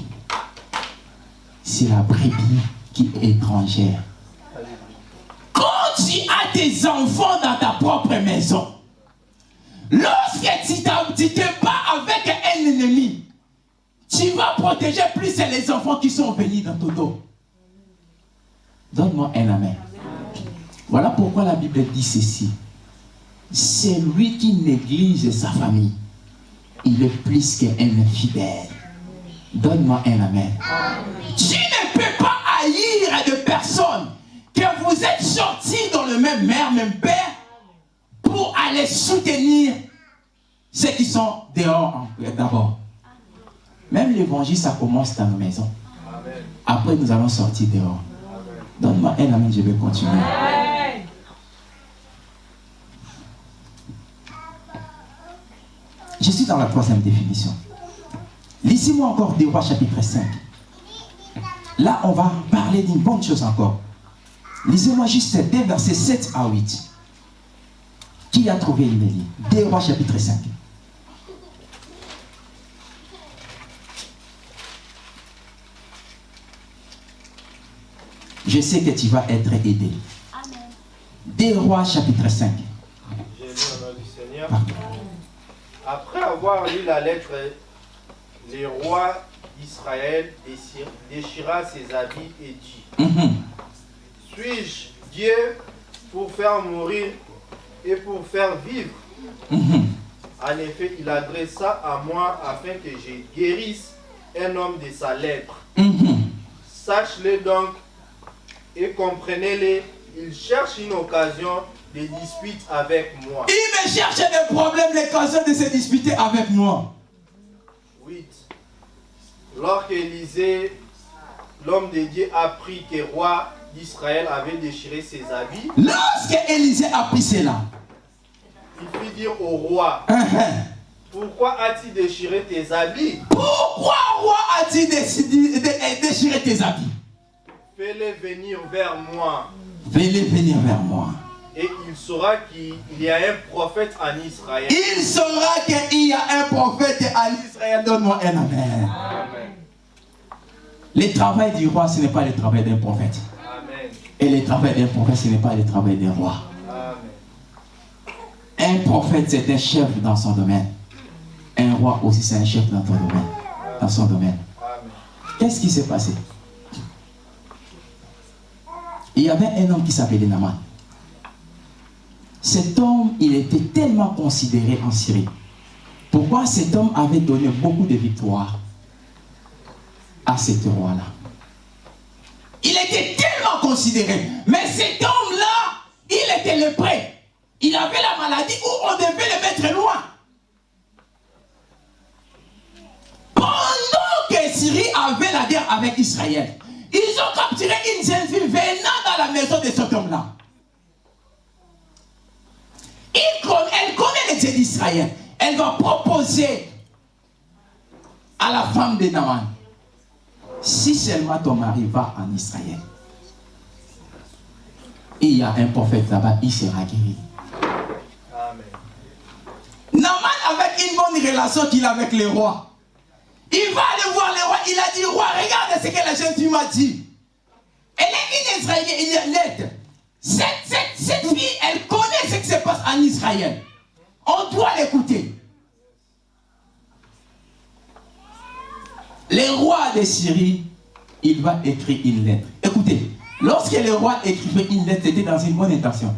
C'est la brebis qui est étrangère. Quand tu as des enfants dans ta propre maison, lorsque tu te bats avec un ennemi, tu vas protéger plus les enfants qui sont venus dans ton dos. Donne-moi un amen. Voilà pourquoi la Bible dit ceci. C'est lui qui néglige sa famille. Il est plus qu'un infidèle. Donne-moi un amen. Tu ne peux pas haïr de personnes que vous êtes sortis dans le même mère, même père, pour aller soutenir ceux qui sont dehors d'abord. Même l'évangile, ça commence dans nos maisons. Après, nous allons sortir dehors. Donne-moi un amen, je vais continuer. Je suis dans la troisième définition. Lisez-moi encore des rois chapitre 5. Là, on va parler d'une bonne chose encore. Lisez-moi juste des versets 7 à 8. Qui a trouvé une livre Des rois chapitre 5. Je sais que tu vas être aidé. Des rois chapitre 5. J'ai lu au nom du Seigneur. Après avoir lu la lettre, le roi d'Israël déchira ses habits et dit Mhm. Suis-je Dieu pour faire mourir et pour faire vivre? Mhm. En effet, il adressa à moi afin que je guérisse un homme de sa lèpre. Mhm. Sache-le donc et comprenez-le. Il cherche une occasion de dispute avec moi. Il me cherche des problèmes, l'occasion de se disputer avec moi. 8. Lorsque Élisée, l'homme de Dieu, apprit que le roi d'Israël avait déchiré ses habits, Lorsque Élisée a pris cela, il fit dire au roi Mhm. Pourquoi as-tu déchiré tes habits? Pourquoi roi a-t-il décidé de de déchirer tes habits? Fais-les venir vers moi. Venez venir vers moi. Et il saura qu'il y a un prophète en Israël. Il saura qu'il y a un prophète à l'Israël. Donne-moi un amen. Amen. Le travail du roi, ce n'est pas le travail d'un prophète. Amen. Et le travail d'un prophète, ce n'est pas le travail d'un roi. Amen. Un prophète, c'est un chef dans son domaine. Un roi aussi, c'est un chef dans ton domaine. Dans son domaine. Qu'est-ce qui s'est passé? Il y avait un homme qui s'appelait Naman. Cet homme, il était tellement considéré en Syrie. Pourquoi cet homme avait donné beaucoup de victoires à cet roi-là? Il était tellement considéré. Mais cet homme-là, il était le prêt. Il avait la maladie où on devait le mettre loin. Pendant que Syrie avait la guerre avec Israël, ils ont capturé une jeune fille venant dans la maison de cet homme-là. Elle connaît les dieux d'Israël. Elle va proposer à la femme de Naaman. Si seulement ton mari va en Israël, il y a un prophète là-bas, il sera guéri. Amen. Naaman avec une bonne relation qu'il a avec le roi. Il va aller voir le roi. Il a dit, roi, regarde ce que la jeune fille m'a dit. Elle est une Israélienne, il est laide. Cette, cette, cette fille, elle connaît ce qui se passe en Israël. On doit l'écouter. Le roi de Syrie, il va écrire une lettre. Écoutez, lorsque le roi écrivait une lettre, c'était dans une bonne intention.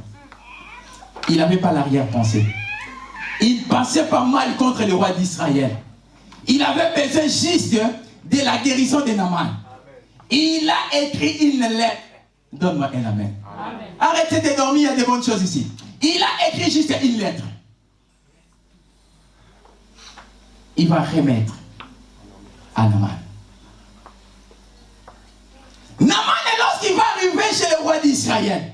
Il n'avait pas l'arrière-pensée. Il passait pas mal contre le roi d'Israël. Il avait besoin juste de la guérison de Naaman. Il a écrit une lettre. Donne-moi un amen. Arrêtez de dormir, il y a de bonnes choses ici. Il a écrit juste une lettre. Il va remettre à Naaman. Naaman, lorsqu'il va arriver chez le roi d'Israël,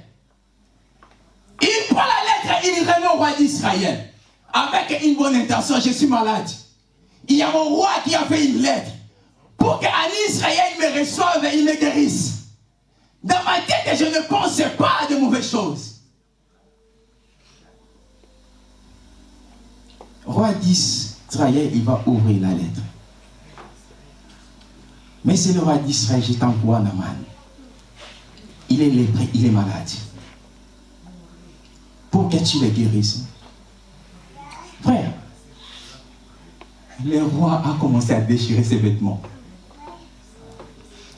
roi d'Israël, avec une bonne intention, je suis malade. Il y a mon roi qui a fait une lettre pour qu'en Israël me reçoive et il me guérisse. Dans ma tête, je ne pensais pas à de mauvaises choses. Roi d'Israël, il va ouvrir la lettre. Mais c'est le roi d'Israël, je t'envoie Naman. Il est lépré, il est malade. Pour que tu le guérisses. Frère, le roi a commencé à déchirer ses vêtements.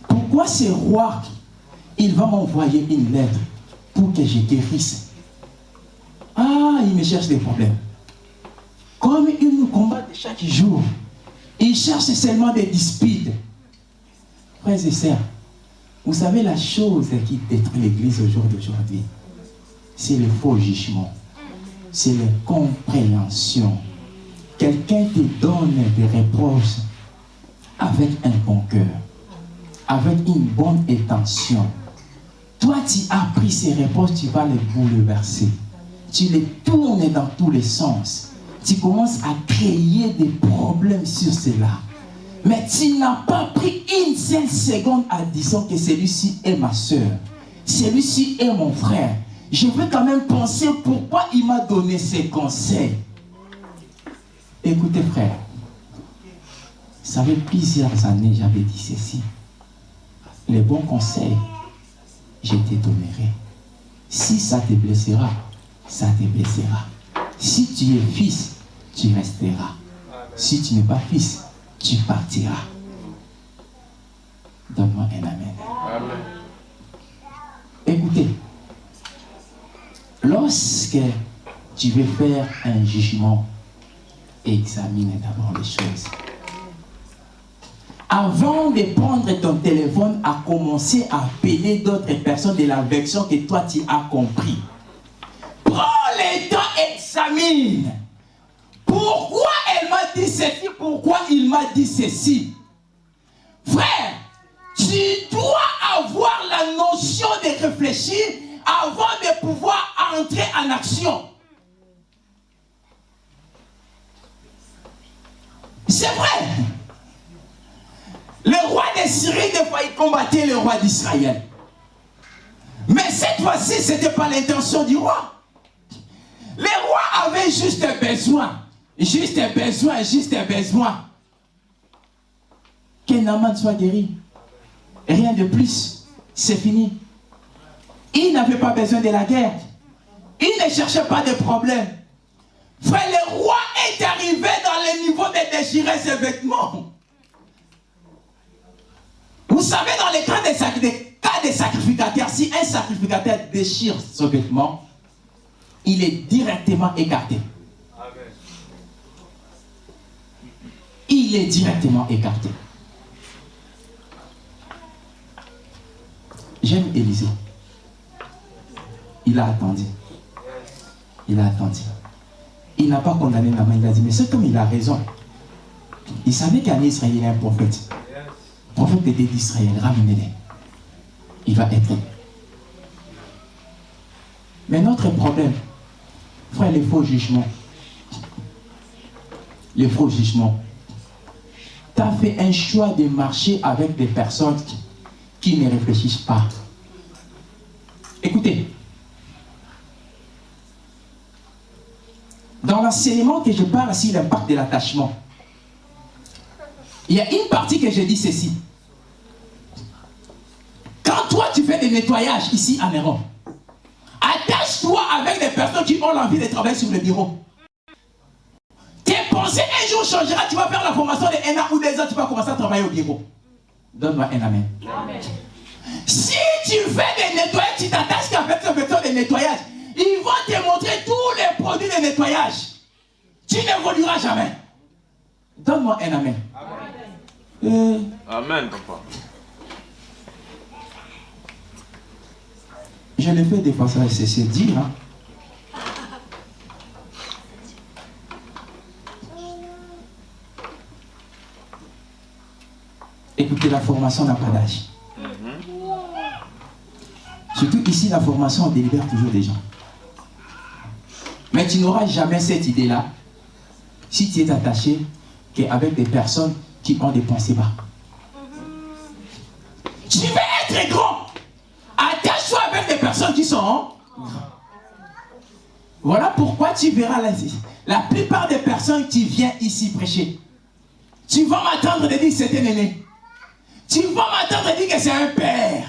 Pourquoi ce roi, il va m'envoyer une lettre pour que je guérisse Ah, il me cherche des problèmes. Comme il nous combat chaque jour, il cherche seulement des disputes. Frères et sœurs, vous savez la chose qui détruit l'Église au jour d'aujourd'hui, c'est le faux jugement, c'est la compréhension. Quelqu'un te donne des reproches avec un bon cœur, avec une bonne intention. Toi, tu as pris ces reproches, tu vas les bouleverser. Tu les tournes dans tous les sens. Tu commences à créer des problèmes sur cela. Mais tu n'as pas pris une seule seconde à disant que celui-ci est ma soeur. Celui-ci est mon frère. Je veux quand même penser pourquoi il m'a donné ces conseils. Écoutez frère, ça fait plusieurs années j'avais dit ceci. Les bons conseils, je te donnerai. Si ça te blessera, ça te blessera. Si tu es fils, tu resteras. Si tu n'es pas fils, tu partiras. Donne-moi un amen. amen. Écoutez, lorsque tu veux faire un jugement, examine d'abord les choses. Avant de prendre ton téléphone, à commencer à appeler d'autres personnes de la version que toi tu as compris. Prends le temps, examine. Pourquoi elle m'a dit ceci? Pourquoi il m'a dit ceci? Frère, tu dois avoir la notion de réfléchir avant de pouvoir entrer en action. C'est vrai. Le roi de Syrie, des fois, il combattait le roi d'Israël. Mais cette fois-ci, ce n'était pas l'intention du roi. Le roi avait juste besoin, juste besoin, juste besoin que Naaman soit guéri. Rien de plus. C'est fini. Il n'avait pas besoin de la guerre. Il ne cherchait pas de problème. Frère, le roi est arrivé dans le niveau de déchirer ses vêtements. Vous savez, dans les cas des, cas des sacrificateurs, si un sacrificateur déchire son vêtement, il est directement écarté. Il est directement écarté. J'aime Élisée. Il a attendu. Il a attendu. Il n'a pas condamné la main. Il a dit, mais c'est comme il a raison. Il savait qu'en Israël, il y a un prophète. Prophète était d'Israël, ramenez-les. Il va être. Mais notre problème, frère, les faux jugements. Les faux jugements. Tu as fait un choix de marcher avec des personnes qui ne réfléchissent pas. Écoutez, dans l'enseignement que je parle sur l'impact de l'attachement, il y a une partie que je dis ceci. Quand toi tu fais des nettoyages ici à Néron, attache-toi avec des personnes qui ont l'envie de travailler sur le bureau. Tes pensées un jour changera, tu vas faire la formation de un an ou deux ans, tu vas commencer à travailler au bureau. Donne-moi un amen. amen. Si tu fais des nettoyages, tu t'attaches qu'avec ce méthode de nettoyage, ils vont te montrer tous les produits de nettoyage. Tu n'évolueras jamais. Donne-moi un amen. Amen. Euh... Amen, papa. Je le fais des fois, ça c'est dire. Hein. Écoutez, la formation n'a pas d'âge. Surtout ici, la formation, on délibère toujours des gens. Mais tu n'auras jamais cette idée-là si tu es attaché qu'avec des personnes qui ont des pensées bas. Tu veux être grand. Avec qui sont Voilà pourquoi tu verras la, la plupart des personnes qui viennent ici prêcher. Tu vas m'attendre de dire que c'est un aîné. Tu vas m'attendre de dire que c'est un père.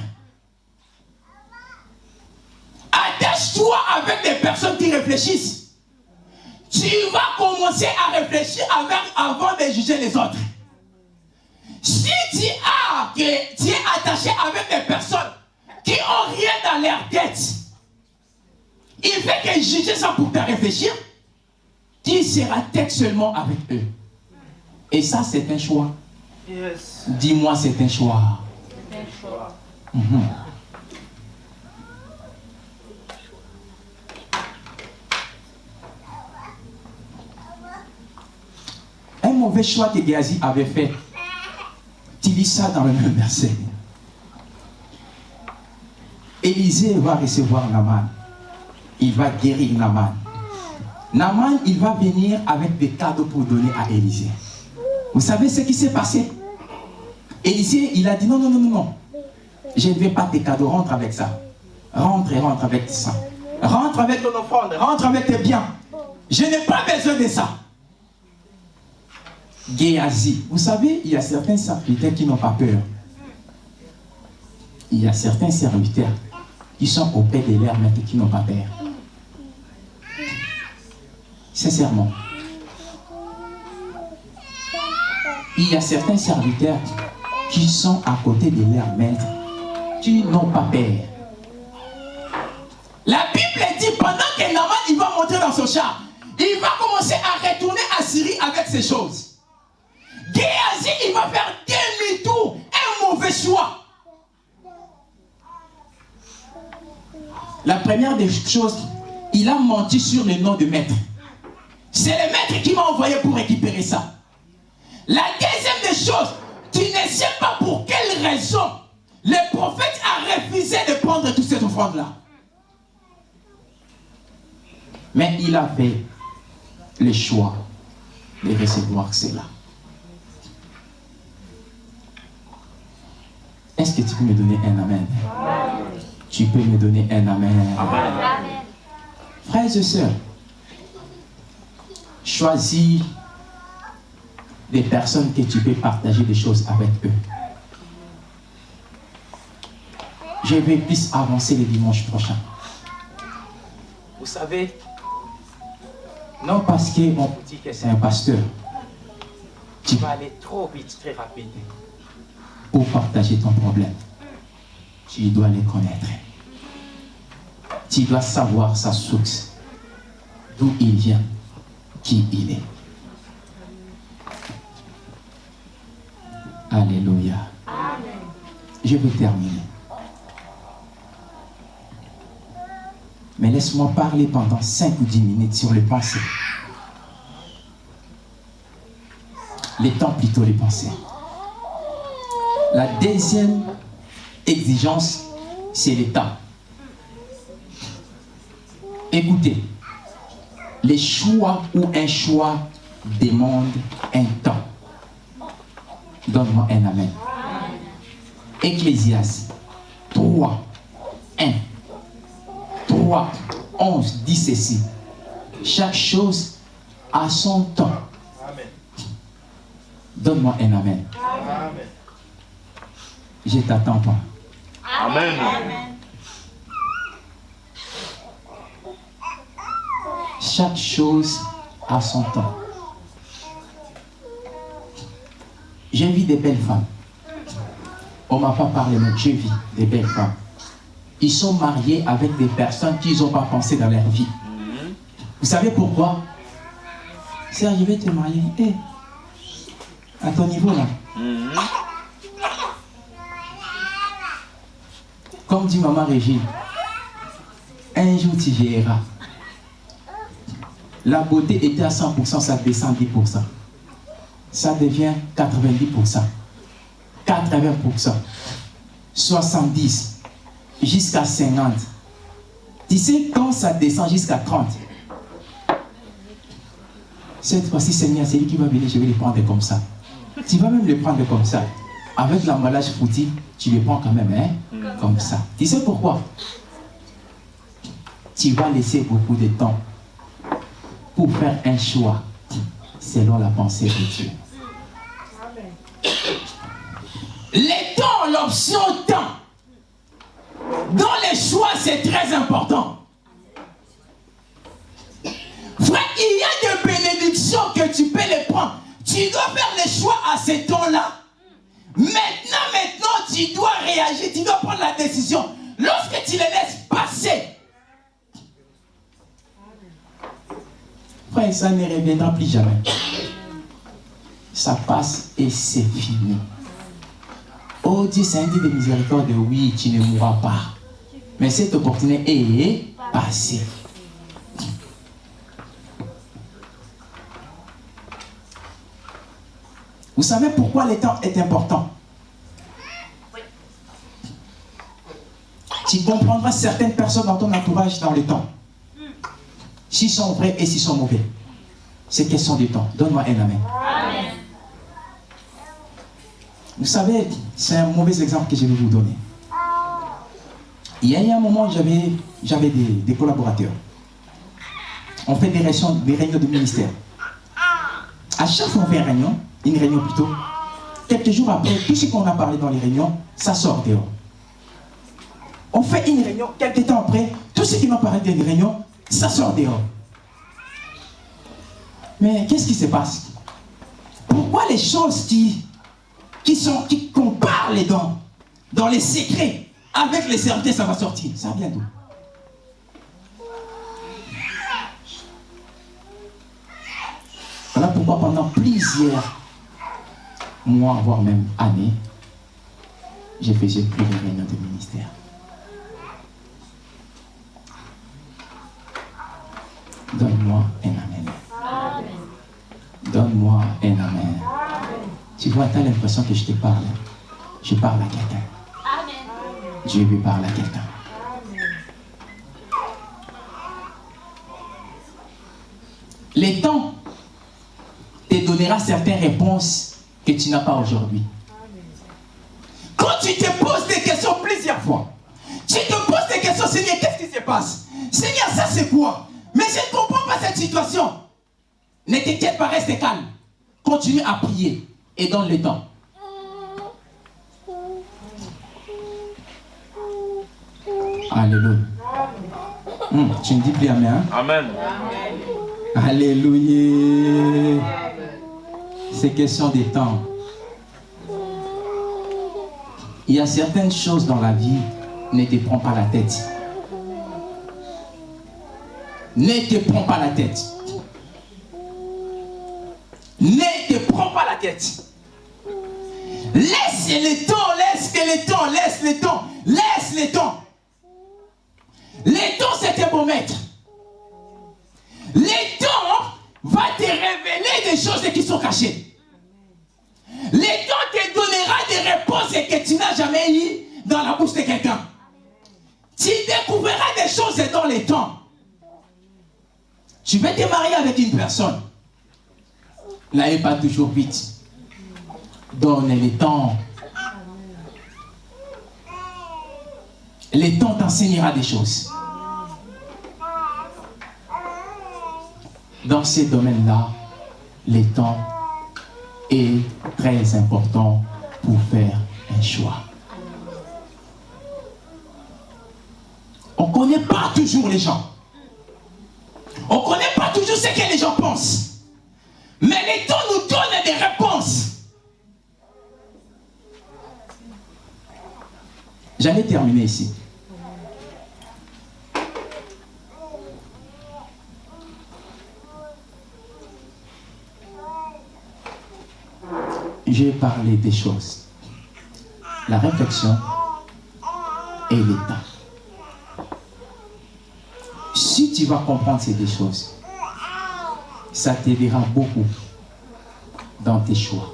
Attache-toi avec des personnes qui réfléchissent. Tu vas commencer à réfléchir avant de juger les autres. Si tu, as, tu es attaché avec des personnes qui rien dans leur tête, il fait que juger ça pour te réfléchir, tu seras tête seulement avec eux. Et ça, c'est un choix. Dis-moi, c'est un choix. C'est un choix. Mhm. Un mauvais choix que Géasi avait fait. Tu lis ça dans le même verset. Élisée va recevoir Naman. Il va guérir Naman. Naman, il va venir avec des cadeaux pour donner à Élisée. Vous savez ce qui s'est passé? Élisée, il a dit non, non, non, non, non. Je ne vais pas tes cadeaux, rentre avec ça. Rentre et rentre avec ça. Rentre avec ton offrande, rentre avec tes biens. Je n'ai pas besoin de ça. Géasi. Vous savez, il y a certains serviteurs qui n'ont pas peur. Il y a certains serviteurs qui sont au paix de l'air, mais qui n'ont pas peur. Sincèrement. Il y a certains serviteurs qui sont à côté de leur maître, qui n'ont pas peur. La Bible dit pendant que Naman il va monter dans son char, il va commencer à retourner à Syrie avec ces choses. Géasi, il va faire demi-tour, un mauvais choix. La première des choses, il a menti sur le nom de maître. C'est le maître qui m'a envoyé pour récupérer ça. La deuxième des choses, tu ne sais pas pour quelle raison le prophète a refusé de prendre toute cette offrande-là. Mais il a fait le choix de recevoir cela. Est-ce que tu peux me donner un amen? Tu peux me donner un amen. amen. Frères et sœurs, choisis des personnes que tu peux partager des choses avec eux. Je vais plus avancer le dimanche prochain. Vous savez, non parce qu'on dit que c'est un pasteur, tu vas aller trop vite, très rapide pour partager ton problème. Tu dois les connaître. Tu dois savoir sa source, d'où il vient, qui il est. Alléluia. Je vais terminer. Mais laisse-moi parler pendant 5 ou 10 minutes sur les pensées. Les temps plutôt les pensées. La deuxième exigence, c'est le temps. Écoutez, les choix ou un choix demandent un temps. Donne-moi un amen. Ecclésias 3, 1, 3, 11 dit ceci. Chaque chose a son temps. Donne-moi un amen. amen. Je t'attends pas. Amen. Chaque chose a son temps. J'ai vu des belles femmes. On ne m'a pas parlé, mais j'ai vu des belles femmes. Ils sont mariés avec des personnes qu'ils n'ont pas pensé dans leur vie. Vous savez pourquoi? Serge, je vais te marier. Eh, à ton niveau là. Comme dit maman Régine, un jour tu verras. La beauté était à 100%, ça descend 10% ça devient 90%, 80%, 70%, jusqu'à 50%. Tu sais, quand ça descend jusqu'à 30%, Cette fois-ci, Seigneur, c'est lui qui va venir, je vais les prendre comme ça. Tu vas même les prendre comme ça. Avec l'emballage foutu, tu les prends quand même, hein, comme ça. Tu sais pourquoi? Tu vas laisser beaucoup de temps pour faire un choix selon la pensée de Dieu. Les temps, l'option temps. Dans les choix, c'est très important. Frère, il y a des bénédictions que tu peux les prendre. Tu dois faire les choix à ces temps-là. Maintenant, maintenant, tu dois réagir, tu dois prendre la décision. Lorsque tu les laisses passer, frère, ça ne reviendra plus jamais. Ça passe et c'est fini. Oh Dieu, c'est un Dieu de miséricorde, oui, tu ne mourras pas. Mais cette opportunité est passée. Vous savez pourquoi le temps est important? Tu comprendras certaines personnes dans ton entourage dans le temps. S'ils sont vrais et s'ils sont mauvais. C'est question du temps. Donne-moi un amen. Vous savez, c'est un mauvais exemple que je vais vous donner. Il y a eu un moment, j'avais des, des collaborateurs. On fait des réunions, des réunions de ministère. À chaque fois qu'on fait une réunion, une réunion plutôt, quelques jours après, tout ce qu'on a parlé dans les réunions, ça sort dehors. On fait une réunion, quelques temps après, tout ce qui m'a parlé dans les réunions, ça sort dehors. Mais qu'est-ce qui se passe? Pourquoi les choses qui, qui sont, qui, qu'on parle dans, dans les secrets, avec les certitudes, ça va sortir? Ça vient d'où? Voilà pourquoi pendant plusieurs mois, voire même années, je faisais plus de réunions de ministère. Donne-moi un amen. Donne-moi un amen. Tu vois, tu as l'impression que je te parle. Je parle à quelqu'un. Dieu lui parle à quelqu'un. Les temps te donnera certaines réponses que tu n'as pas aujourd'hui. Quand tu te poses des questions plusieurs fois, tu te poses des questions, Seigneur, qu'est-ce qui se passe? Seigneur, ça c'est quoi? Mais je ne comprends pas cette situation. Ne t'inquiète pas, reste calme. Continue à prier et donne le temps. Alléluia. Hum, tu ne dis plus Amen. Hein? Amen. Alléluia. C'est question des temps. Il y a certaines choses dans la vie, ne te prends pas la tête. Ne te prends pas la tête. Ne te prends pas la tête. Laisse le temps, laisse le temps, laisse le temps, laisse le temps. Le temps, c'est un bon maître. Le temps va te révéler des choses qui sont cachées. Temps te donnera des réponses que tu n'as jamais eues dans la bouche de quelqu'un. Tu découvriras des choses dans le temps. Tu veux te marier avec une personne. N'allez pas toujours vite. Donne le temps. Le temps t'enseignera des choses. Dans ces domaines-là, le temps est très important pour faire un choix. On ne connaît pas toujours les gens. On ne connaît pas toujours ce que les gens pensent. Mais le temps nous donne des réponses. J'allais terminer ici. J'ai parlé des choses. La réflexion et l'état. Si tu vas comprendre ces deux choses, ça t'aidera beaucoup dans tes choix.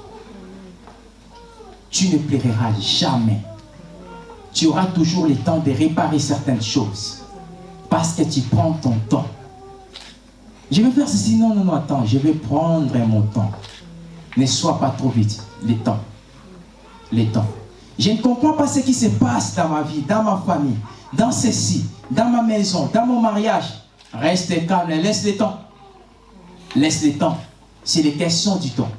Tu ne plairas jamais. Tu auras toujours le temps de réparer certaines choses parce que tu prends ton temps. Je vais faire ceci. Non, non, non, attends. Je vais prendre mon temps. Ne sois pas trop vite. Les temps. Les temps. Je ne comprends pas ce qui se passe dans ma vie, dans ma famille, dans ceci, dans ma maison, dans mon mariage. Reste calme, laisse le temps. Laisse le temps. C'est les questions du temps.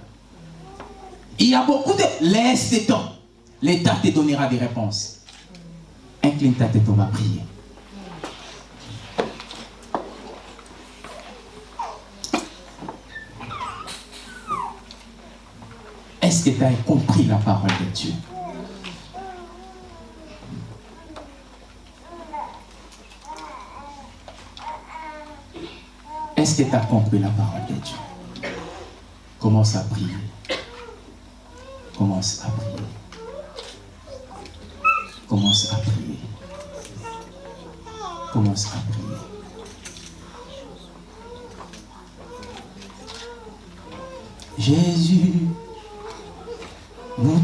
Il y a beaucoup de... Laisse le temps. L'État te donnera des réponses. Incline ta tête, on va prier. Est-ce que tu as compris la parole de Dieu? Est-ce que tu as compris la parole de Dieu? Commence à prier. Commence à prier. Commence à prier. Commence à prier. Jésus,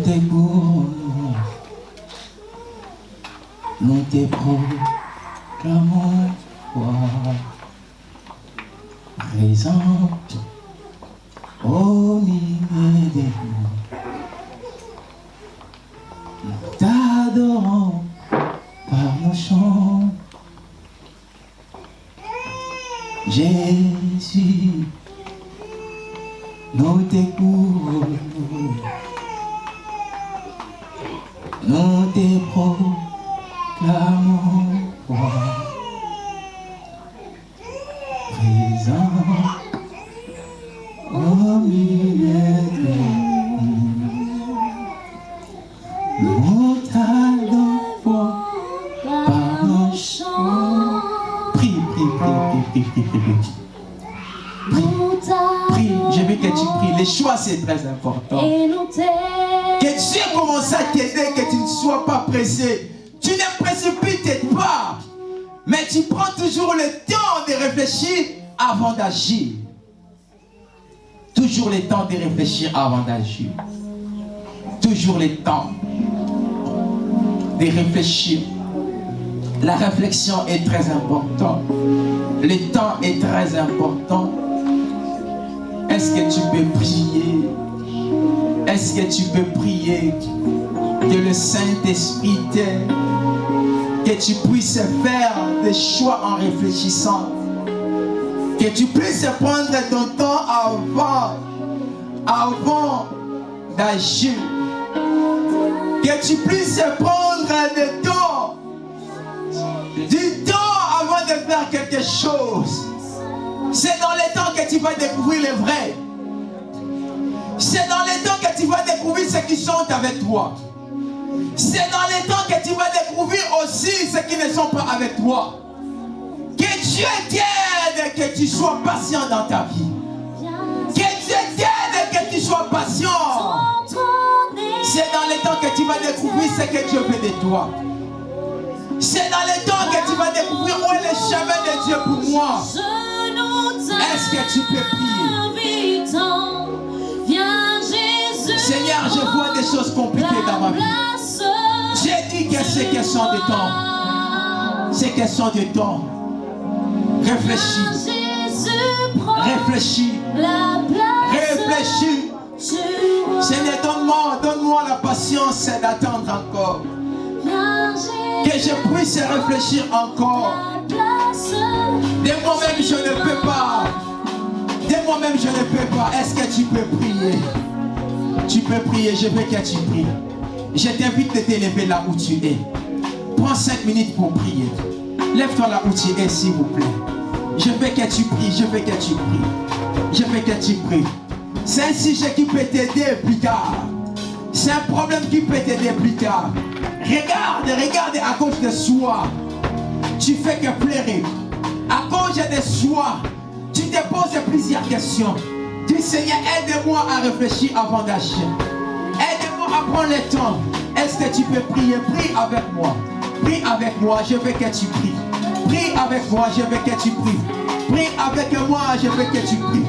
te goun, nou te prou. Avant d'agir. Toujours le temps de réfléchir. La réflexion est très importante. Le temps est très important. Est-ce que tu peux prier? Est-ce que tu peux prier que le Saint-Esprit t'aide? Que tu puisses faire des choix en réfléchissant. Que tu puisses prendre ton temps avant, avant d'agir. Que tu puisses prendre le temps, du temps avant de faire quelque chose. C'est dans les temps que tu vas découvrir le vrai. C'est dans les temps que tu vas découvrir ceux qui sont avec toi. C'est dans les temps que tu vas découvrir aussi ceux qui ne sont pas avec toi. Que Dieu t'aide que tu sois patient dans ta vie. Que Dieu t'aide sois patient. C'est dans les temps que tu vas découvrir ce que Dieu veut de toi. C'est dans les temps que tu vas découvrir où est le chemin de Dieu pour moi. Est-ce que tu peux prier? Seigneur, je vois des choses compliquées dans ma vie. J'ai dit que c'est question de temps. C'est question de temps. Réfléchis. Réfléchis. Réfléchis. Seigneur, donne-moi, donne-moi la patience d'attendre encore. Que je puisse réfléchir encore. De moi-même, je ne peux pas. De moi-même, je ne peux pas. Est-ce que tu peux prier? Tu peux prier, je veux que tu pries. Je t'invite de t'élever là où tu es. Prends 5 minutes pour prier. Lève-toi là où tu es, s'il vous plaît. Je veux que tu pries, je veux que tu pries. Je veux que tu pries. C'est un sujet qui peut t'aider plus tard. C'est un problème qui peut t'aider plus tard. Regarde, regarde à cause de soi. Tu fais que pleurer. À cause de soi, tu te poses plusieurs questions. Dis Seigneur, aide-moi à réfléchir avant d'agir. Aide-moi à prendre le temps. Est-ce que tu peux prier? Prie avec moi. Prie avec moi, je veux que tu pries. Prie avec moi, je veux que tu pries. Prie avec moi, je veux que tu pries.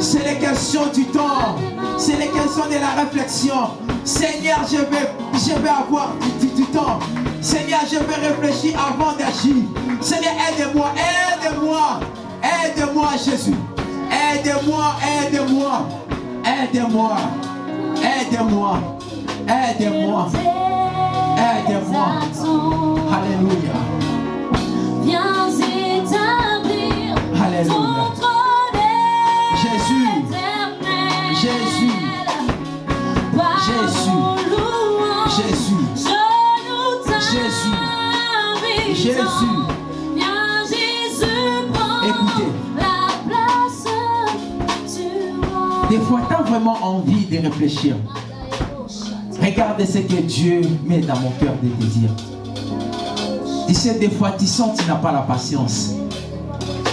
C'est les questions du temps. C'est les questions de la réflexion. Seigneur, je vais, je vais avoir du, du- du temps. Seigneur, je vais réfléchir avant d'agir. Seigneur, aide-moi, aide-moi. Aide-moi, Jésus. Aide-moi, aide-moi, aide-moi, aide-moi, aide-moi, aide-moi. Alléluia. Alléluia. Jésus. Jésus, Jésus, Jésus, Jésus. Jésus. Écoutez. Des fois, tu as vraiment envie de réfléchir. Regarde ce que Dieu met dans mon cœur de te dire. Tu sais, des fois, tu sens que tu n'as pas la patience.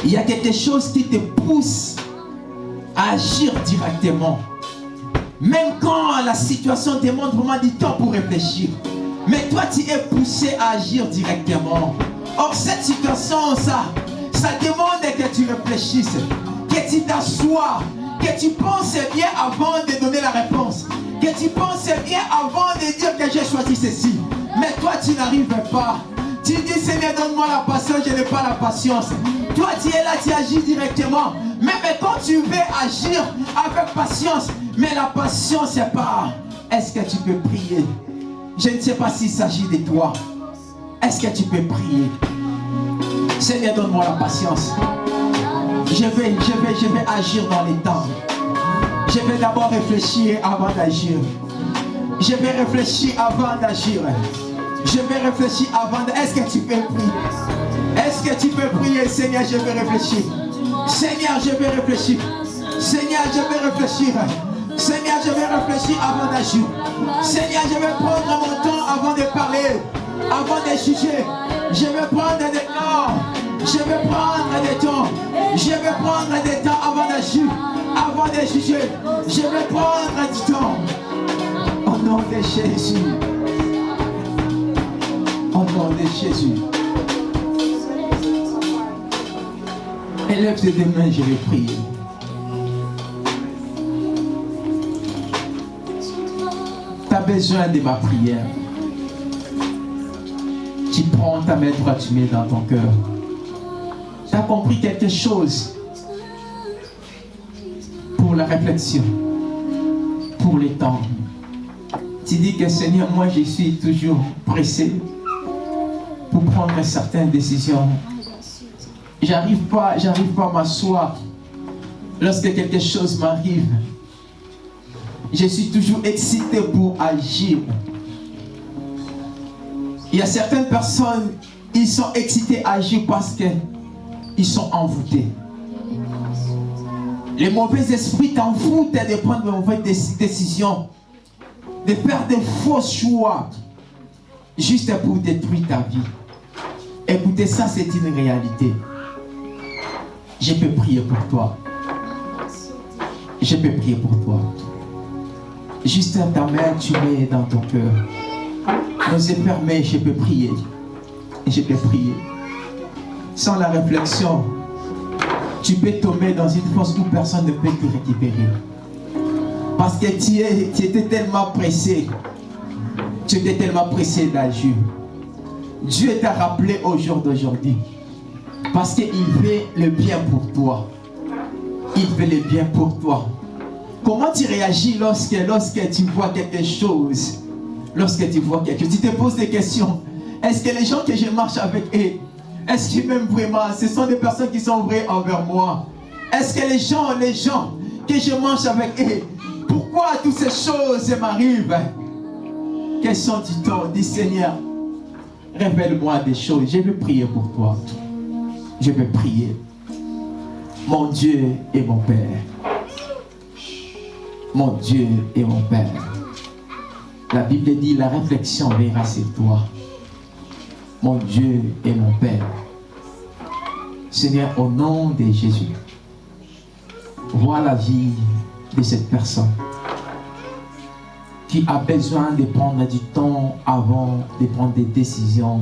Il y a quelque chose qui te pousse à agir directement. Même quand la situation demande vraiment du temps pour réfléchir. Mais toi, tu es poussé à agir directement. Or, cette situation, ça, ça demande que tu réfléchisses, que tu t'assoies, que tu penses bien avant de donner la réponse, que tu penses bien avant de dire que j'ai choisi ceci. Mais toi, tu n'arrives pas. Tu dis, Seigneur, donne-moi la patience, je n'ai pas la patience. Toi, tu es là, tu agis directement. Mais, mais quand tu veux agir avec patience, mais la patience, c'est pas, est-ce que tu peux prier? Je ne sais pas s'il s'agit de toi. Est-ce que tu peux prier? Seigneur, donne-moi la patience. Je je je vais agir dans les temps. Je vais d'abord réfléchir avant d'agir. Je vais réfléchir avant d'agir. Je vais réfléchir avant. Est-ce que tu peux prier? Est-ce que tu peux prier, Seigneur, je vais réfléchir. Seigneur, je vais réfléchir. Seigneur, je vais réfléchir. Seigneur, je vais réfléchir avant d'agir. Seigneur, je vais prendre mon temps avant de parler, avant de juger. Je vais prendre des temps. Je vais prendre des temps. Je vais prendre des temps avant d'agir, avant de juger. Je vais prendre du temps. Au nom de Jésus. De Jésus. Élève tes deux mains, je vais prier. Tu as besoin de ma prière. Tu prends ta main droite, tu mets dans ton cœur. Tu as compris quelque chose? Pour la réflexion, pour les temps. Tu dis que Seigneur, moi je suis toujours pressé pour prendre certaines décisions. J'arrive pas, j'arrive pas à m'asseoir lorsque quelque chose m'arrive. Je suis toujours excité pour agir. Il y a certaines personnes, ils sont excités à agir parce que ils sont envoûtés. Les mauvais esprits t'envoûtent de prendre de mauvaises déc- décisions, de faire des faux choix, juste pour détruire ta vie. Écoutez, ça c'est une réalité. Je peux prier pour toi. Je peux prier pour toi. Juste ta main, tu mets dans ton cœur. Nos yeux fermés, je peux prier. Je peux prier. Sans la réflexion, tu peux tomber dans une force où personne ne peut te récupérer. Parce que tu, es- tu étais tellement pressé. Tu étais tellement pressé d'agir. Dieu t'a rappelé au jour d'aujourd'hui. Parce qu'il veut le bien pour toi. Il veut le bien pour toi. Comment tu réagis lorsque, lorsque tu vois quelque chose? Lorsque tu vois quelque chose, tu te poses des questions. Est-ce que les gens que je marche avec eux, est-ce qu'ils m'aiment vraiment Ce sont des personnes qui sont vraies envers moi? Est-ce que les gens, les gens que je mange avec eux, pourquoi toutes ces choses m'arrivent? Question du temps, dis Seigneur, révèle-moi des choses. Je vais prier pour toi. Je vais prier. Mon Dieu et mon Père. Mon Dieu et mon Père. La Bible dit la réflexion verra sur toi. Mon Dieu et mon Père. Seigneur, au nom de Jésus, vois la vie de cette personne qui a besoin de prendre du temps avant de prendre des décisions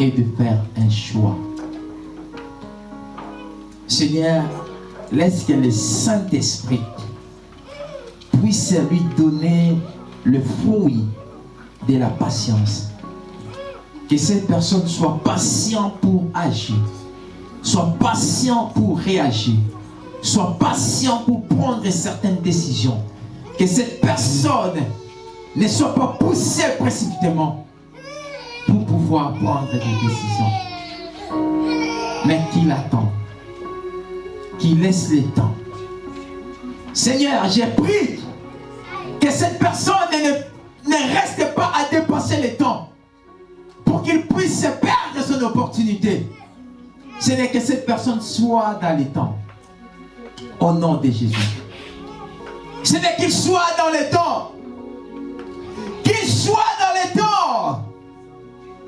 et de faire un choix. Seigneur, laisse que le Saint-Esprit puisse lui donner le fruit de la patience. Que cette personne soit patiente pour agir, soit patient pour réagir, soit patient pour prendre certaines décisions. Que cette personne ne soit pas poussée précipitamment pour pouvoir prendre des décisions. Mais qu'il attend. Qu'il laisse le temps. Seigneur, j'ai pris que cette personne ne, reste pas à dépenser le temps pour qu'il puisse perdre son opportunité. Ce n'est que cette personne soit dans les temps. Au nom de Jésus. Ce n'est qu'il soit dans les temps. Qu'il soit dans les temps.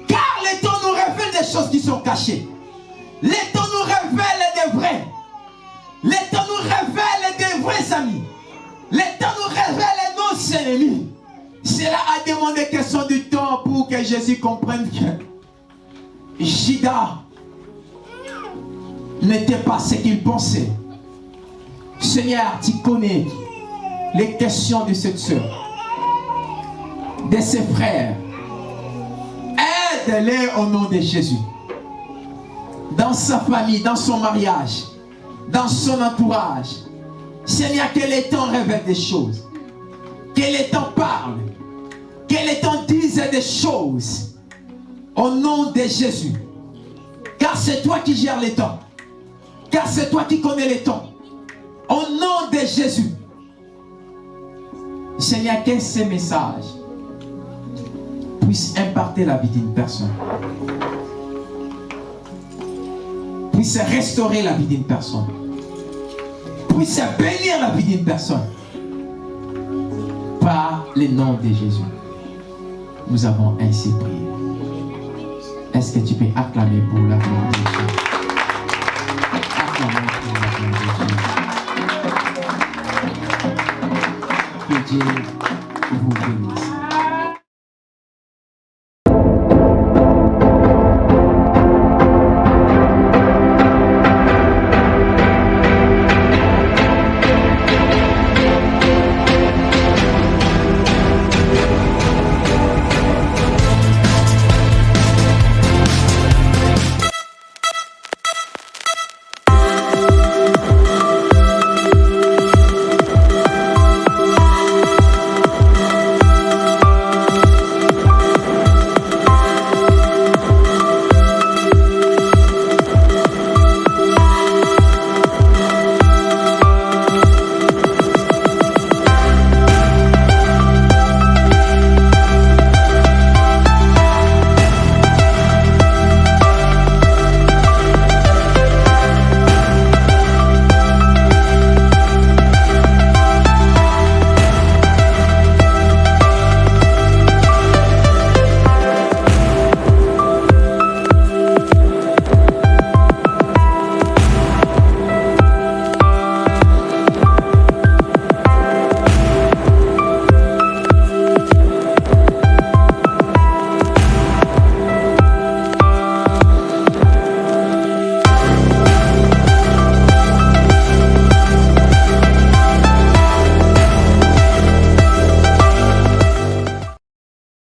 Car les temps nous révèlent des choses qui sont cachées. Les temps nous révèlent des vrais. Les temps nous révèlent des vrais amis. Les temps nous révèlent nos ennemis. Cela a demandé question du temps pour que Jésus comprenne que Jida n'était pas ce qu'il pensait. Seigneur, tu connais les questions de cette soeur, de ses frères. Aide-les au nom de Jésus. Dans sa famille, dans son mariage, dans son entourage. Seigneur, que les temps révèlent des choses? Que les temps parlent. Que les temps disent des choses? Au nom de Jésus. Car c'est toi qui gères les temps. Car c'est toi qui connais les temps. Au nom de Jésus. Seigneur, que ces messages puissent impacter la vie d'une personne? puisse restaurer la vie d'une personne. puisse bénir la vie d'une personne. Par le nom de Jésus. Nous avons ainsi prié. Est-ce que tu peux acclamer pour la gloire de Dieu? Acclamer pour la gloire de Dieu. 日本になす。